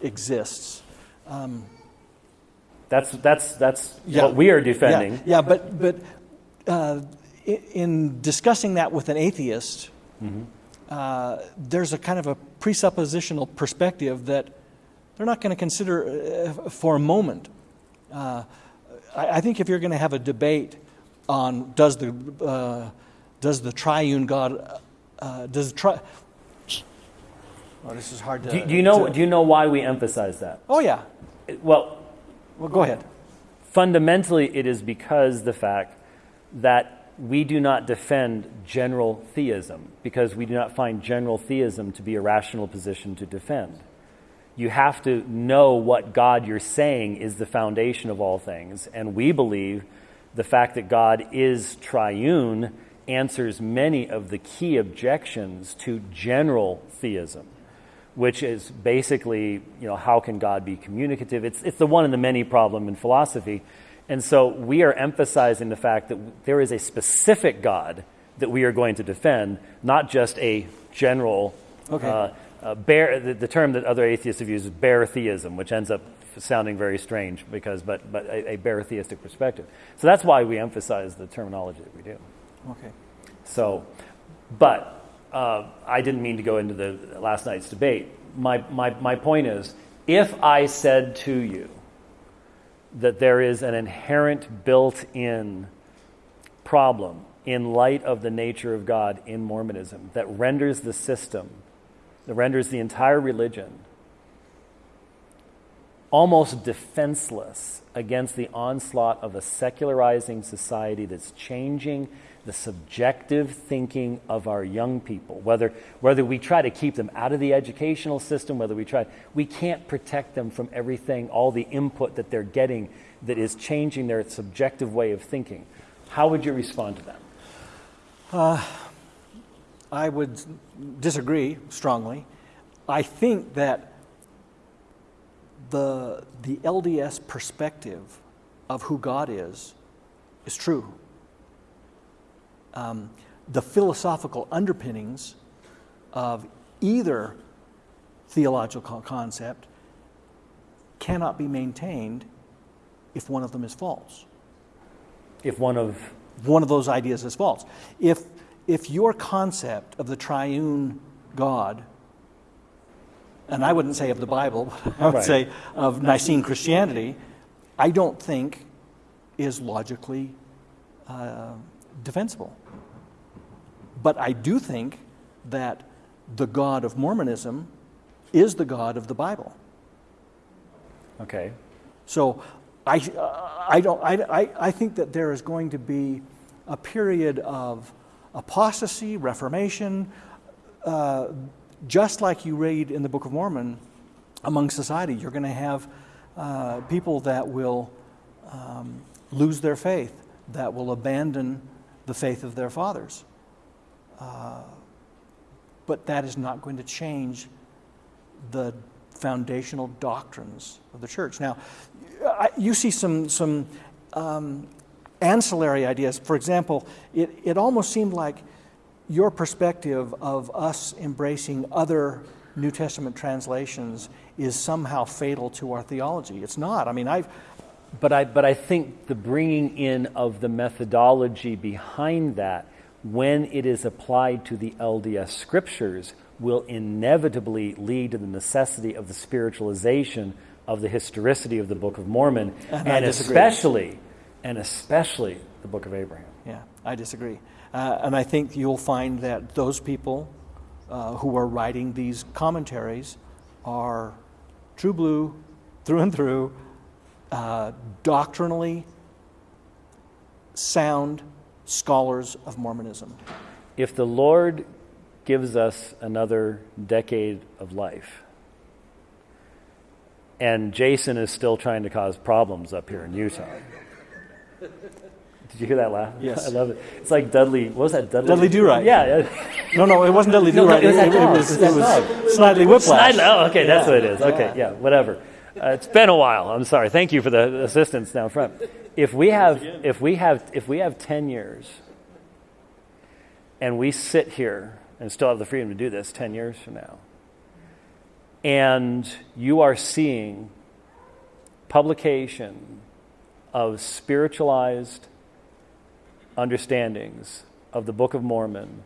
exists. That's, that's, that's Yeah. what we are defending. Yeah, yeah but, but uh, in discussing that with an atheist, uh, there's a kind of a presuppositional perspective that they're not going to consider uh, for a moment. Uh, I, I think if you're going to have a debate on does the, uh, does the triune God, uh, does the tri- Oh, this is hard to. Do, do, you know, to- do you know why we emphasize that? oh, yeah. Well, Well, go ahead. fundamentally, it is because the fact that we do not defend general theism, because we do not find general theism to be a rational position to defend. You have to know what God you're saying is the foundation of all things. And we believe the fact that God is triune answers many of the key objections to general theism which is basically, you know, how can God be communicative? It's, it's the one in the many problem in philosophy. And so we are emphasizing the fact that there is a specific God that we are going to defend, not just a general, Okay. uh, uh, bare, the, the term that other atheists have used is bare theism, which ends up sounding very strange because, but, but a, a bare theistic perspective. So that's why we emphasize the terminology that we do. Okay. So, but uh, I didn't mean to go into the last night's debate. My, my, my point is if I said to you that there is an inherent built in problem in light of the nature of God in Mormonism that renders the system, that renders the entire religion almost defenseless against the onslaught of a secularizing society that's changing the subjective thinking of our young people. Whether, whether we try to keep them out of the educational system, whether we try, we can't protect them from everything, all the input that they're getting that is changing their subjective way of thinking. How would you respond to that? Uh, I would disagree strongly. I think that the, the LDS perspective of who God is is true. Um, the philosophical underpinnings of either theological concept cannot be maintained if one of them is false If one of, one of those ideas is false. If, if your concept of the triune God, and I wouldn't say of the Bible, I would Right. say of Nicene Christianity, I don't think is logically uh, defensible. But I do think that the God of Mormonism is the God of the Bible. okay, So I, I, don't, I, I, I think that there is going to be a period of apostasy, reformation, uh, just like you read in the Book of Mormon among society. You're going to have uh, people that will um, lose their faith, that will abandon the faith of their fathers. Uh, but that is not going to change the foundational doctrines of the church. Now, I, you see some, some um, ancillary ideas. For example, it, it almost seemed like your perspective of us embracing other New Testament translations is somehow fatal to our theology. It's not. I mean, I've, But I, but I think the bringing in of the methodology behind that, when it is applied to the LDS scriptures, will inevitably lead to the necessity of the spiritualization of the historicity of the Book of Mormon, And and especially, and especially the Book of Abraham. Yeah, I disagree. Uh, and I think you'll find that those people uh, who are writing these commentaries are true blue, through and through, uh, doctrinally sound scholars of Mormonism. If the Lord gives us another decade of life. And Jason is still trying to cause problems up here in Utah. Did you hear that laugh? Yes. I love it. It's like Dudley. What was that? Dudley. Dudley Do-Right. Yeah. yeah. No, no, it wasn't Dudley Do Right. no, it it, was, It was it was Snidely Whiplash. Snidely. Oh, okay, that's what it is. Okay, yeah, whatever. Uh, it's been a while. I'm sorry. Thank you for the assistance down front. If we have, if we have, if we have ten years, and we sit here and still have the freedom to do this ten years from now, and you are seeing publication of spiritualized understandings of the Book of Mormon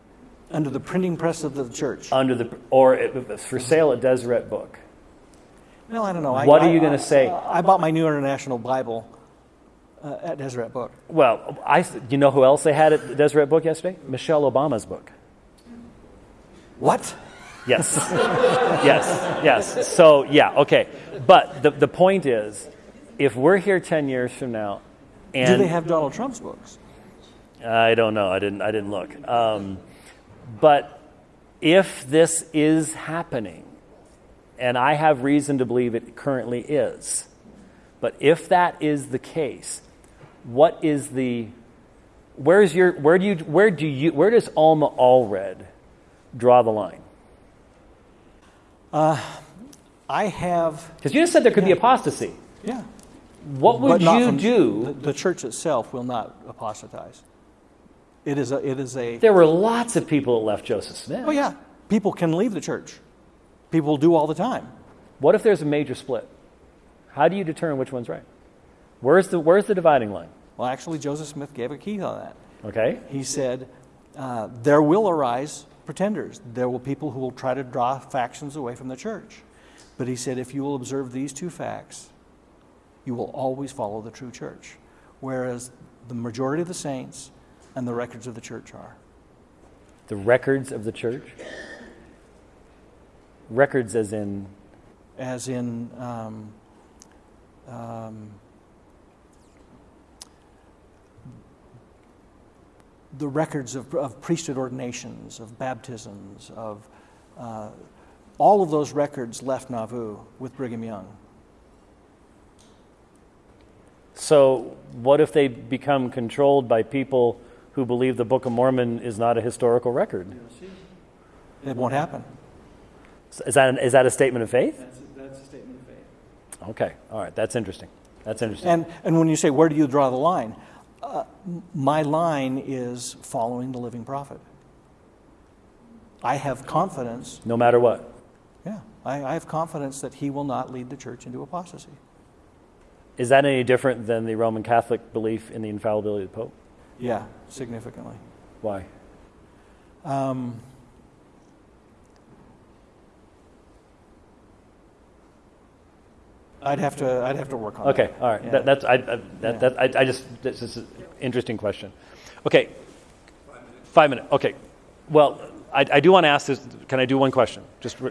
Under the printing press of the church. under the or it, for sale at Deseret Book. well, I don't know. I- what are you gonna say? I bought my New International Bible uh, at Deseret Book. Well, I you know who else they had at Deseret Book yesterday? Michelle Obama's book. What? Yes, yes, yes. So yeah, okay. But the the point is, if we're here ten years from now, and Do they have Donald Trump's books? I don't know. I didn't. I didn't look. Um, but if this is happening, and I have reason to believe it currently is, but if that is the case, what is the? Where's your? Where do you? Where do you? Where does Alma Allred draw the line? I have, Because you just said there could be apostasy. yeah. What would you from- do? The, the church itself will not apostatize. It is a. It is a. There were lots of people that left Joseph Smith. Oh yeah, people can leave the church. People do all the time. What if there's a major split? How do you determine which one's right? Where's the Where's the dividing line? Well, actually, Joseph Smith gave a key on that. Okay. He said, uh, "There will arise pretenders. There will people who will try to draw factions away from the church." But he said, if you will observe these two facts, you will always follow the true church, whereas the majority of the saints and the records of the church are. The records of the church. Records, as in as in um, um, the records of, of priesthood ordinations, of baptisms, of uh, all of those records left Nauvoo with Brigham Young. So, what if they become controlled by people who believe the Book of Mormon is not a historical record? It won't happen. Is that, an, is that a statement of faith? That's, that's a statement of faith. Okay, all right, that's interesting. That's interesting. And, and when you say, where do you draw the line? Uh, my line is following the living prophet. I have confidence, no matter what. yeah, I, I have confidence that he will not lead the church into apostasy. Is that any different than the Roman Catholic belief in the infallibility of the Pope? Yeah, significantly. Why? Um, I'd have to. I'd have to work on Okay, that. all right. Yeah. That, that's I, I, that, Yeah. that, I, I just this is an interesting question. Okay, five minutes. Okay, well, I, I do want to ask this. Can I do one question? Just re-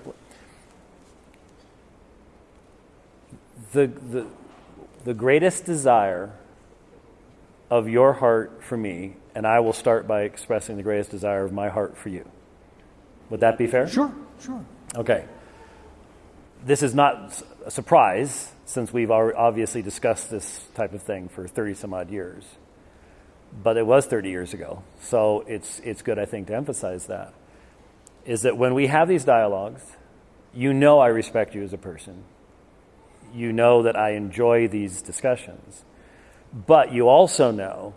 the the the greatest desire of your heart for me, and I will start by expressing the greatest desire of my heart for you. Would that be fair? Sure, sure. Okay. This is not a surprise since we've obviously discussed this type of thing for 30 some odd years. But it was 30 years ago. So it's, it's good, I think, to emphasize that. Is that when we have these dialogues, you know I respect you as a person. You know that I enjoy these discussions. But you also know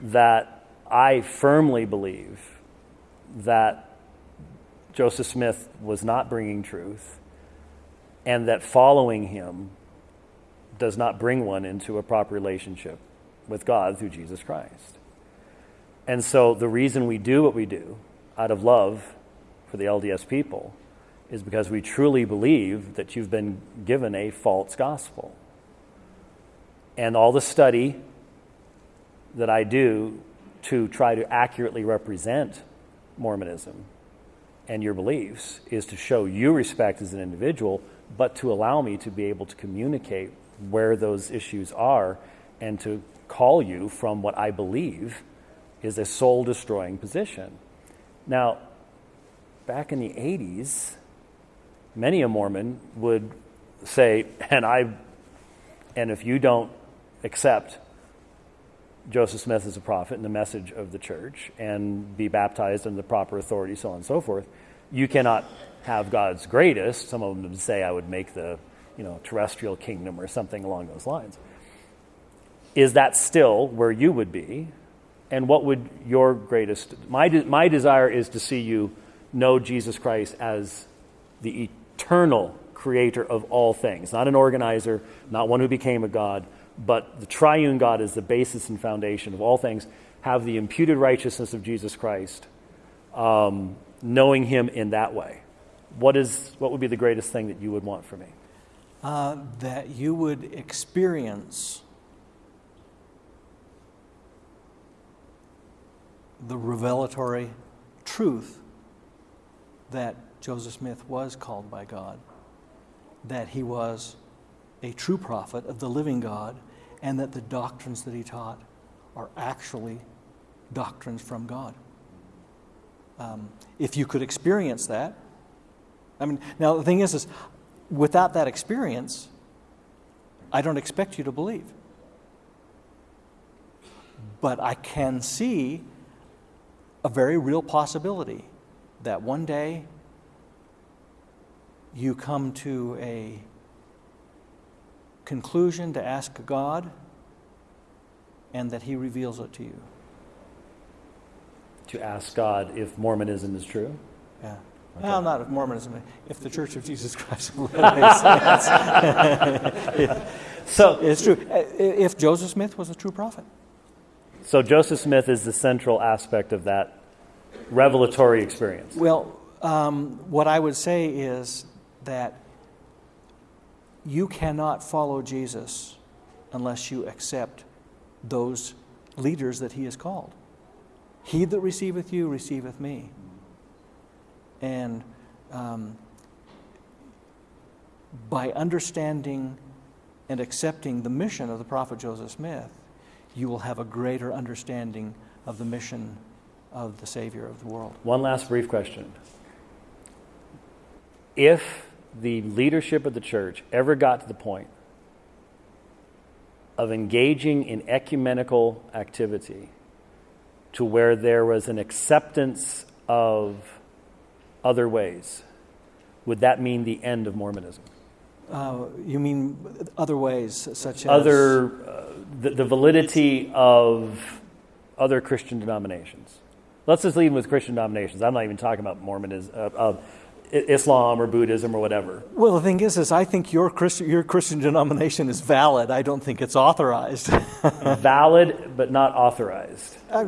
that I firmly believe that Joseph Smith was not bringing truth, and that following him does not bring one into a proper relationship with God through Jesus Christ. And so the reason we do what we do out of love for the LDS people is because we truly believe that you've been given a false gospel. And all the study that I do to try to accurately represent Mormonism and your beliefs is to show you respect as an individual, but to allow me to be able to communicate where those issues are and to call you from what I believe is a soul destroying position. Now, back in the 80s, many a Mormon would say, and I, and if you don't accept Joseph Smith as a prophet and the message of the church and be baptized under the proper authority, so on and so forth, you cannot have God's greatest. Some of them say I would make the you know, terrestrial kingdom or something along those lines. Is that still where you would be? And what would your greatest, my, de- my desire is to see you know Jesus Christ as the eternal creator of all things, not an organizer, not one who became a God, but the triune God is the basis and foundation of all things. Have the imputed righteousness of Jesus Christ, um, knowing Him in that way. What, is, what would be the greatest thing that you would want for me? Uh, that you would experience the revelatory truth that Joseph Smith was called by God, that he was a true prophet of the living God, and that the doctrines that he taught are actually doctrines from God. Um, if you could experience that, I mean, now the thing is, is without that experience, I don't expect you to believe. But I can see a very real possibility that one day you come to a conclusion to ask God and that He reveals it to you. To ask God if Mormonism is true? Yeah. Okay. Well, not if Mormonism, if the Church of Jesus Christ makes sense. so it's true. If Joseph Smith was a true prophet. So Joseph Smith is the central aspect of that revelatory experience. Well, um, what I would say is that you cannot follow Jesus unless you accept those leaders that he has called. He that receiveth you receiveth me. And um, by understanding and accepting the mission of the prophet Joseph Smith, you will have a greater understanding of the mission of the Savior of the world. One last brief question. If the leadership of the church ever got to the point of engaging in ecumenical activity to where there was an acceptance of other ways, would that mean the end of Mormonism? Uh, you mean other ways, such as other uh, the, the, validity of other Christian denominations? Let's just leave with Christian denominations. I'm not even talking about Mormonism, uh, Islam or Buddhism or whatever. Well, the thing is, is I think your Christian, your Christian denomination is valid. I don't think it's authorized. valid, but not authorized. Uh,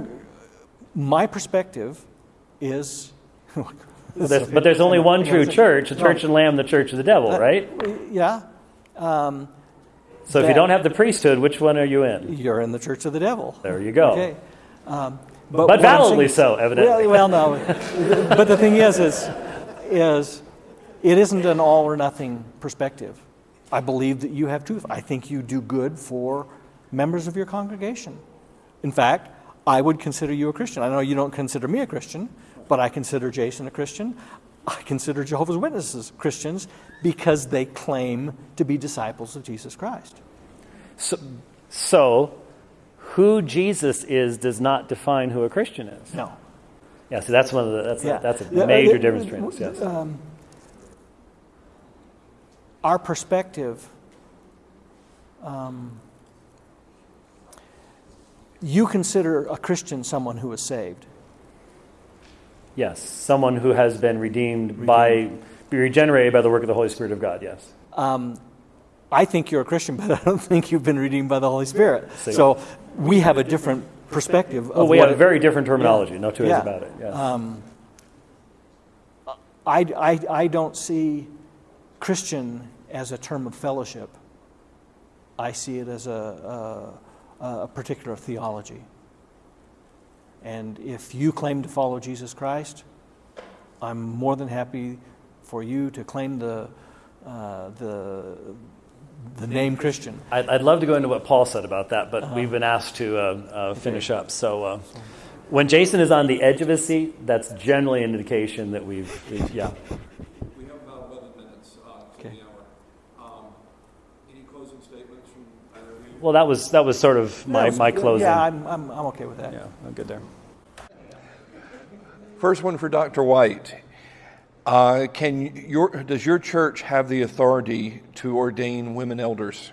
my perspective is. there's, but there's only one true church, the Church of the Lamb, the Church of the Devil, uh, right? Yeah. Um, so if you don't have the priesthood, which one are you in? You're in the Church of the Devil. There you go. Okay. Um, but, but validly so, evidently. Well, well, no. but the thing is, is is it isn't an all or nothing perspective. I believe that you have truth. I think you do good for members of your congregation. In fact, I would consider you a Christian. I know you don't consider me a Christian, but I consider Jason a Christian. I consider Jehovah's Witnesses Christians because they claim to be disciples of Jesus Christ. So, so who Jesus is does not define who a Christian is. No. Yeah, so that's one of the that's yeah. a, that's a major uh, difference between us. Yes. Um, our perspective. Um, you consider a Christian someone who is saved. Yes, someone who has been redeemed, redeemed. by, be regenerated by the work of the Holy Spirit of God. Yes. Um, I think you're a Christian, but I don't think you've been redeemed by the Holy Spirit. So we have a different perspective. Well, we have a very different terminology, yeah. no two ways yeah. about it. Yes. Um, I, I, I don't see Christian as a term of fellowship. I see it as a, a, a particular theology. And if you claim to follow Jesus Christ, I'm more than happy for you to claim the, uh, the, the name Christian. I'd, I'd, love to go into what Paul said about that, but uh-huh. we've been asked to uh, uh, finish okay. up. So, uh, When Jason is on the edge of his seat, that's generally an indication that we've, we've yeah. We have about eleven minutes, uh, to the hour. Um, any closing statements from either of you? Well, that was that was sort of my, was- my closing. Yeah, I'm, I'm, I'm okay with that. yeah, I'm good there. First one for Dr. White. Uh, can your, does your church have the authority to ordain women elders?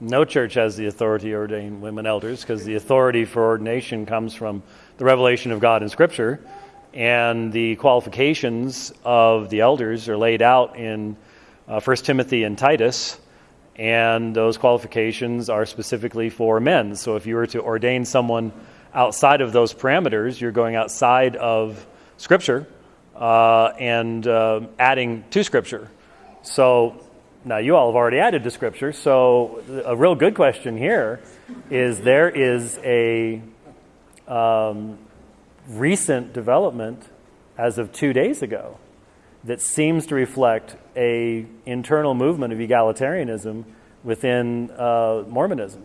No church has the authority to ordain women elders because the authority for ordination comes from the revelation of God in Scripture, and the qualifications of the elders are laid out in uh, 1 Timothy and Titus, and those qualifications are specifically for men. So if you were to ordain someone outside of those parameters, you're going outside of Scripture uh, and uh, adding to Scripture. So now you all have already added to Scripture. So a real good question here is there is a um, recent development as of two days ago that seems to reflect a internal movement of egalitarianism within uh, Mormonism.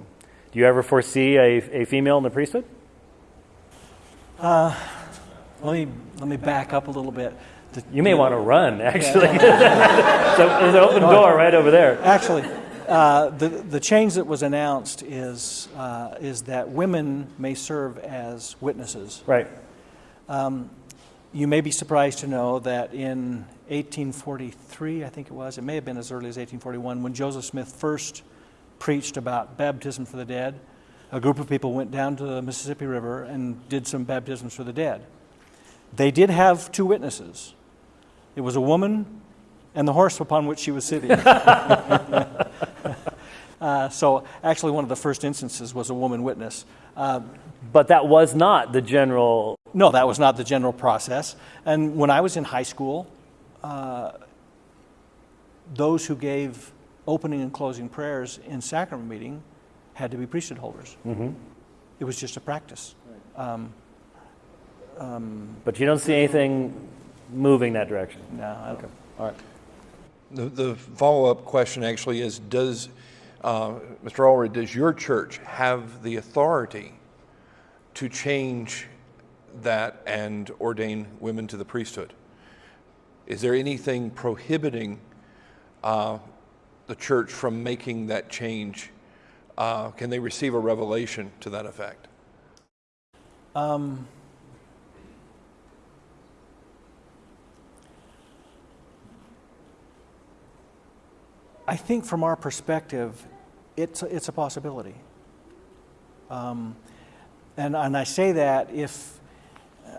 Do you ever foresee a, a female in the priesthood? Let me, let me back up a little bit. The- You may want to run, actually. so there's an open door right over there. Actually, uh, the, the change that was announced is, uh, is that women may serve as witnesses. Right. You may be surprised to know that in 1843, I think it was, it may have been as early as 1841, when Joseph Smith first preached about baptism for the dead, a group of people went down to the Mississippi River and did some baptisms for the dead. They did have two witnesses. It was a woman and the horse upon which she was sitting. uh, so, actually, one of the first instances was a woman witness. Uh, But that was not the general. no, that was not the general process. And when I was in high school, uh, those who gave opening and closing prayers in sacrament meeting had to be priesthood holders. It was just a practice. But you don't see anything moving that direction. No, Okay. All right. The, the follow-up question actually is, does, uh, Mr. Allred, does your church have the authority to change that and ordain women to the priesthood? Is there anything prohibiting uh, the church from making that change? Uh, Can they receive a revelation to that effect? I think from our perspective, it's, a- it's a possibility. Um, and, and I say that if,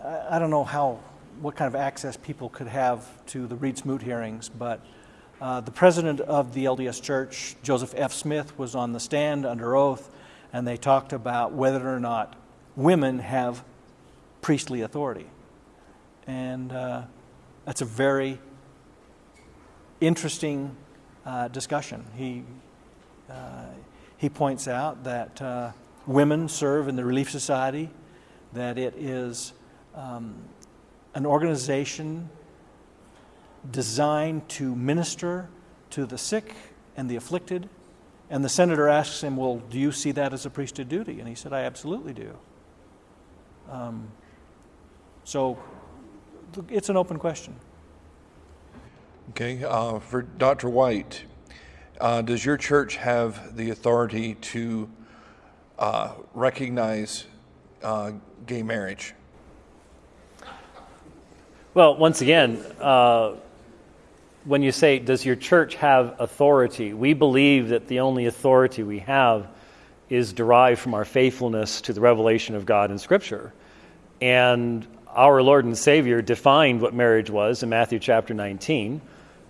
I, I don't know how, what kind of access people could have to the Reed Smoot hearings, but uh, the president of the LDS Church, Joseph F. Smith, was on the stand under oath, and they talked about whether or not women have priestly authority. And uh, that's a very interesting uh, discussion. He, uh, he points out that uh, women serve in the Relief Society, that it is um, an organization designed to minister to the sick and the afflicted. And the senator asks him, Well, do you see that as a priesthood duty? And he said, I absolutely do. Um, so it's an open question. Okay, uh, for Dr. White, uh, does your church have the authority to uh, recognize uh, gay marriage? Well, once again, uh, when you say, does your church have authority? We believe that the only authority we have is derived from our faithfulness to the revelation of God in Scripture. And our Lord and Savior defined what marriage was in Matthew chapter 19.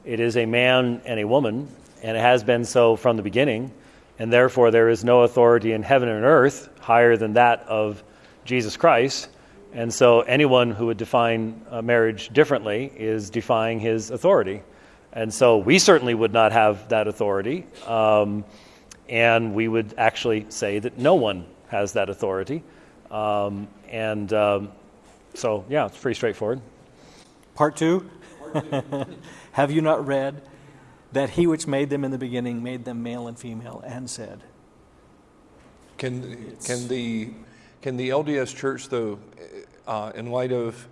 It is a man and a woman, and it has been so from the beginning. And therefore, there is no authority in heaven and earth higher than that of Jesus Christ. And so, anyone who would define marriage differently is defying his authority. And so, we certainly would not have that authority. Um, and we would actually say that no one has that authority. Um, and um, so, yeah, it's pretty straightforward. Part two. Have you not read that he which made them in the beginning made them male and female and said, Can, can the, Can the LDS Church, though, uh, in light of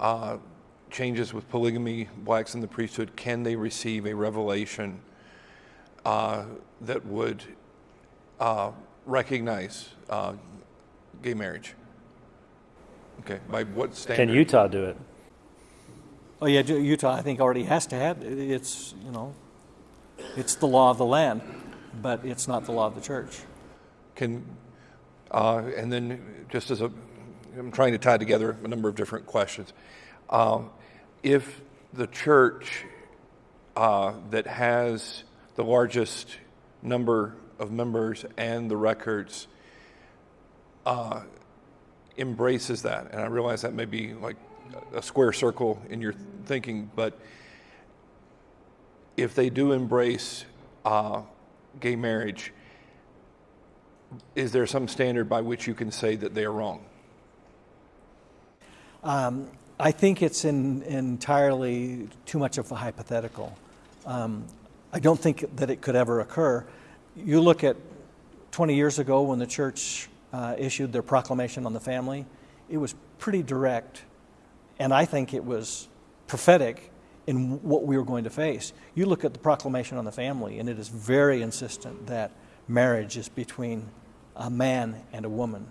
uh, changes with polygamy, blacks in the priesthood, can they receive a revelation uh, that would uh, recognize uh, gay marriage? Okay, by what standard? Can Utah do it? Oh yeah, Utah I think already has to have it. It's you know, it's the law of the land, but it's not the law of the church. Can, uh, and then just as a, I'm trying to tie together a number of different questions. Um, if the church uh, that has the largest number of members and the records uh, embraces that, and I realize that may be like a square circle in your thinking, but if they do embrace uh, gay marriage, is there some standard by which you can say that they are wrong? Um, I think it's in, entirely too much of a hypothetical. Um, I don't think that it could ever occur. You look at 20 years ago when the church uh, issued their proclamation on the family, it was pretty direct, and I think it was prophetic in what we were going to face. You look at the proclamation on the family, and it is very insistent that marriage is between a man and a woman,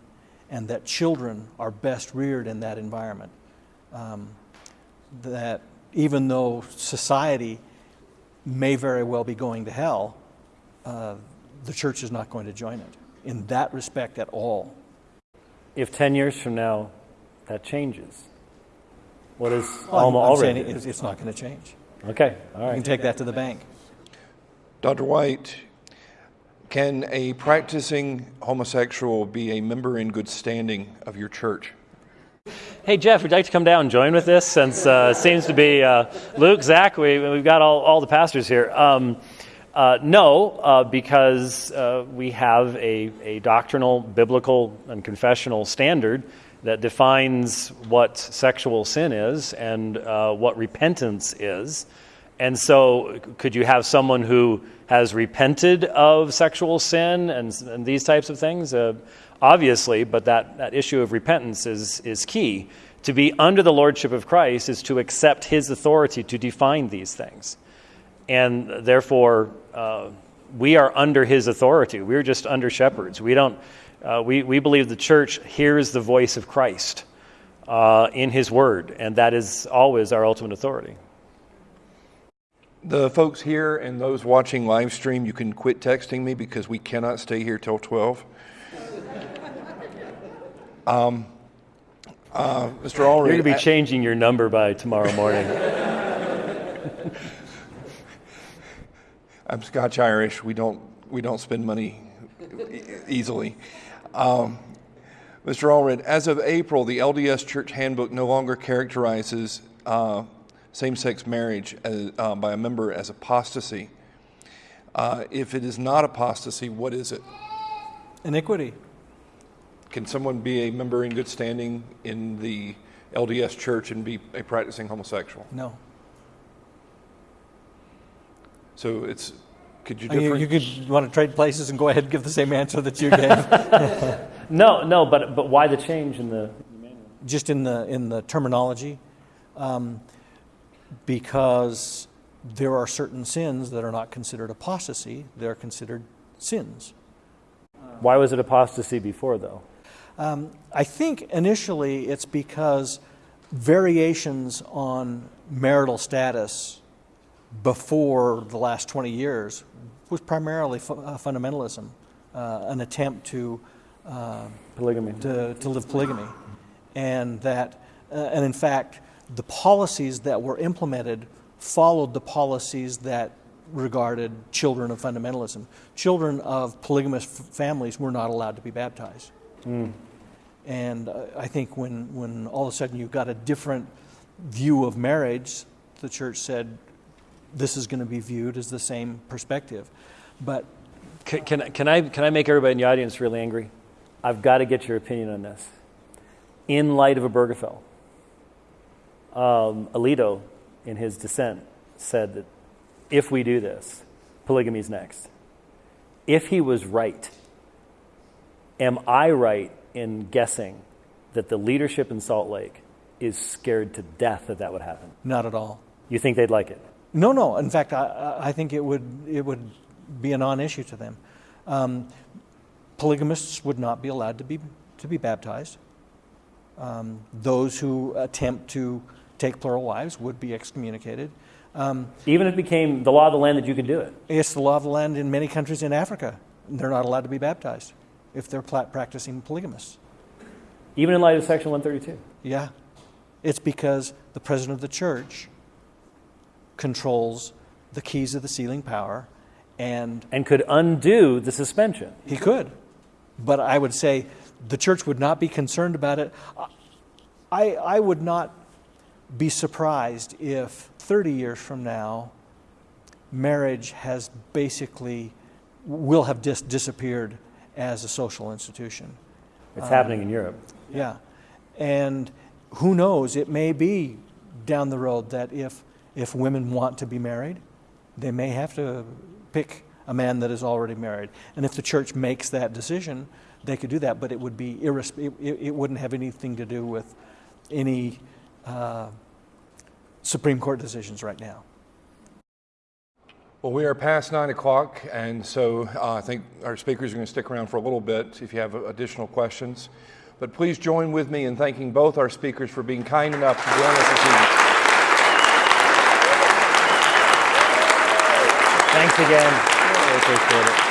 and that children are best reared in that environment. Um, that even though society may very well be going to hell, uh, the church is not going to join it in that respect at all. If 10 years from now that changes, what is Well, I'm- Alma I'm saying already? it's, it's not going to change. Okay, all You can take that to the bank. Dr. White, can a practicing homosexual be a member in good standing of your church? Hey, Jeff, would you like to come down and join with this since uh, it seems to be uh, Luke, Zach, we, we've got all, all the pastors here. Um, uh, no, uh, because uh, we have a, a doctrinal, biblical, and confessional standard that defines what sexual sin is and uh, what repentance is. And so, could you have someone who has repented of sexual sin and, and these types of things? Uh, obviously, but that, that issue of repentance is, is key. To be under the lordship of Christ is to accept his authority to define these things. And therefore, uh, we are under his authority. We're just under shepherds. We, don't, uh, we, we believe the church hears the voice of Christ uh, in his word, and that is always our ultimate authority. The folks here and those watching live stream, you can quit texting me because we cannot stay here till 12. Um, uh, Mr. You're going to be I- changing your number by tomorrow morning. I'm Scotch Irish. We don't we don't spend money e- easily. Um, Mr. Allred, as of April, the LDS Church Handbook no longer characterizes uh, same-sex marriage as, uh, by a member as apostasy. Uh, if it is not apostasy, what is it? Iniquity. Can someone be a member in good standing in the LDS Church and be a practicing homosexual? No. So it's could you different? you could want to trade places and go ahead and give the same answer that you gave, no, no, but, but why the change in the. just in the in the terminology, um, because there are certain sins that are not considered apostasy; they're considered sins. Why was it apostasy before, though? Um, I think initially it's because variations on marital status before the last 20 years was primarily fu- uh, fundamentalism, uh, an attempt to, uh, Polygamy. to, to live polygamy. And that, uh, and in fact, the policies that were implemented followed the policies that regarded children of fundamentalism. Children of polygamous f- families were not allowed to be baptized. And uh, I think when, when all of a sudden you've got a different view of marriage, the church said this is going to be viewed as the same perspective. But Can, can, I- can, I, can I make everybody in the audience really angry? I've got to get your opinion on this. In light of Obergefell, um, Alito, in his dissent, said that if we do this, polygamy's next. If he was right, am I right in guessing that the leadership in Salt Lake is scared to death that that would happen. Not at all. You think they'd like it? No, no. In fact, I- I, think it would, it would be a non-issue to them. Um, polygamists would not be allowed to be, to be baptized. Um, those who attempt to take plural wives would be excommunicated. Um, Even if it became the law of the land that you could do it. it's the law of the land in many countries in Africa. They're not allowed to be baptized if they're practicing polygamists. Even in light of Section 132. Yeah. It's because the president of the church controls the keys of the sealing power, and And could undo the suspension. he could. But I would say the church would not be concerned about it. I, I would not be surprised if 30 years from now, marriage has basically, will have dis- disappeared as a social institution. It's happening in Europe. Yeah. And who knows, it may be down the road that if, if women want to be married, they may have to pick a man that is already married. And if the church makes that decision, they could do that, but it would be irres- it, it, wouldn't have anything to do with any uh, Supreme Court decisions right now. Well, we are past nine o'clock, and so uh, I think our speakers are going to stick around for a little bit if you have additional questions. But please join with me in thanking both our speakers for being kind enough to join us this evening. Thanks again. Really appreciate it.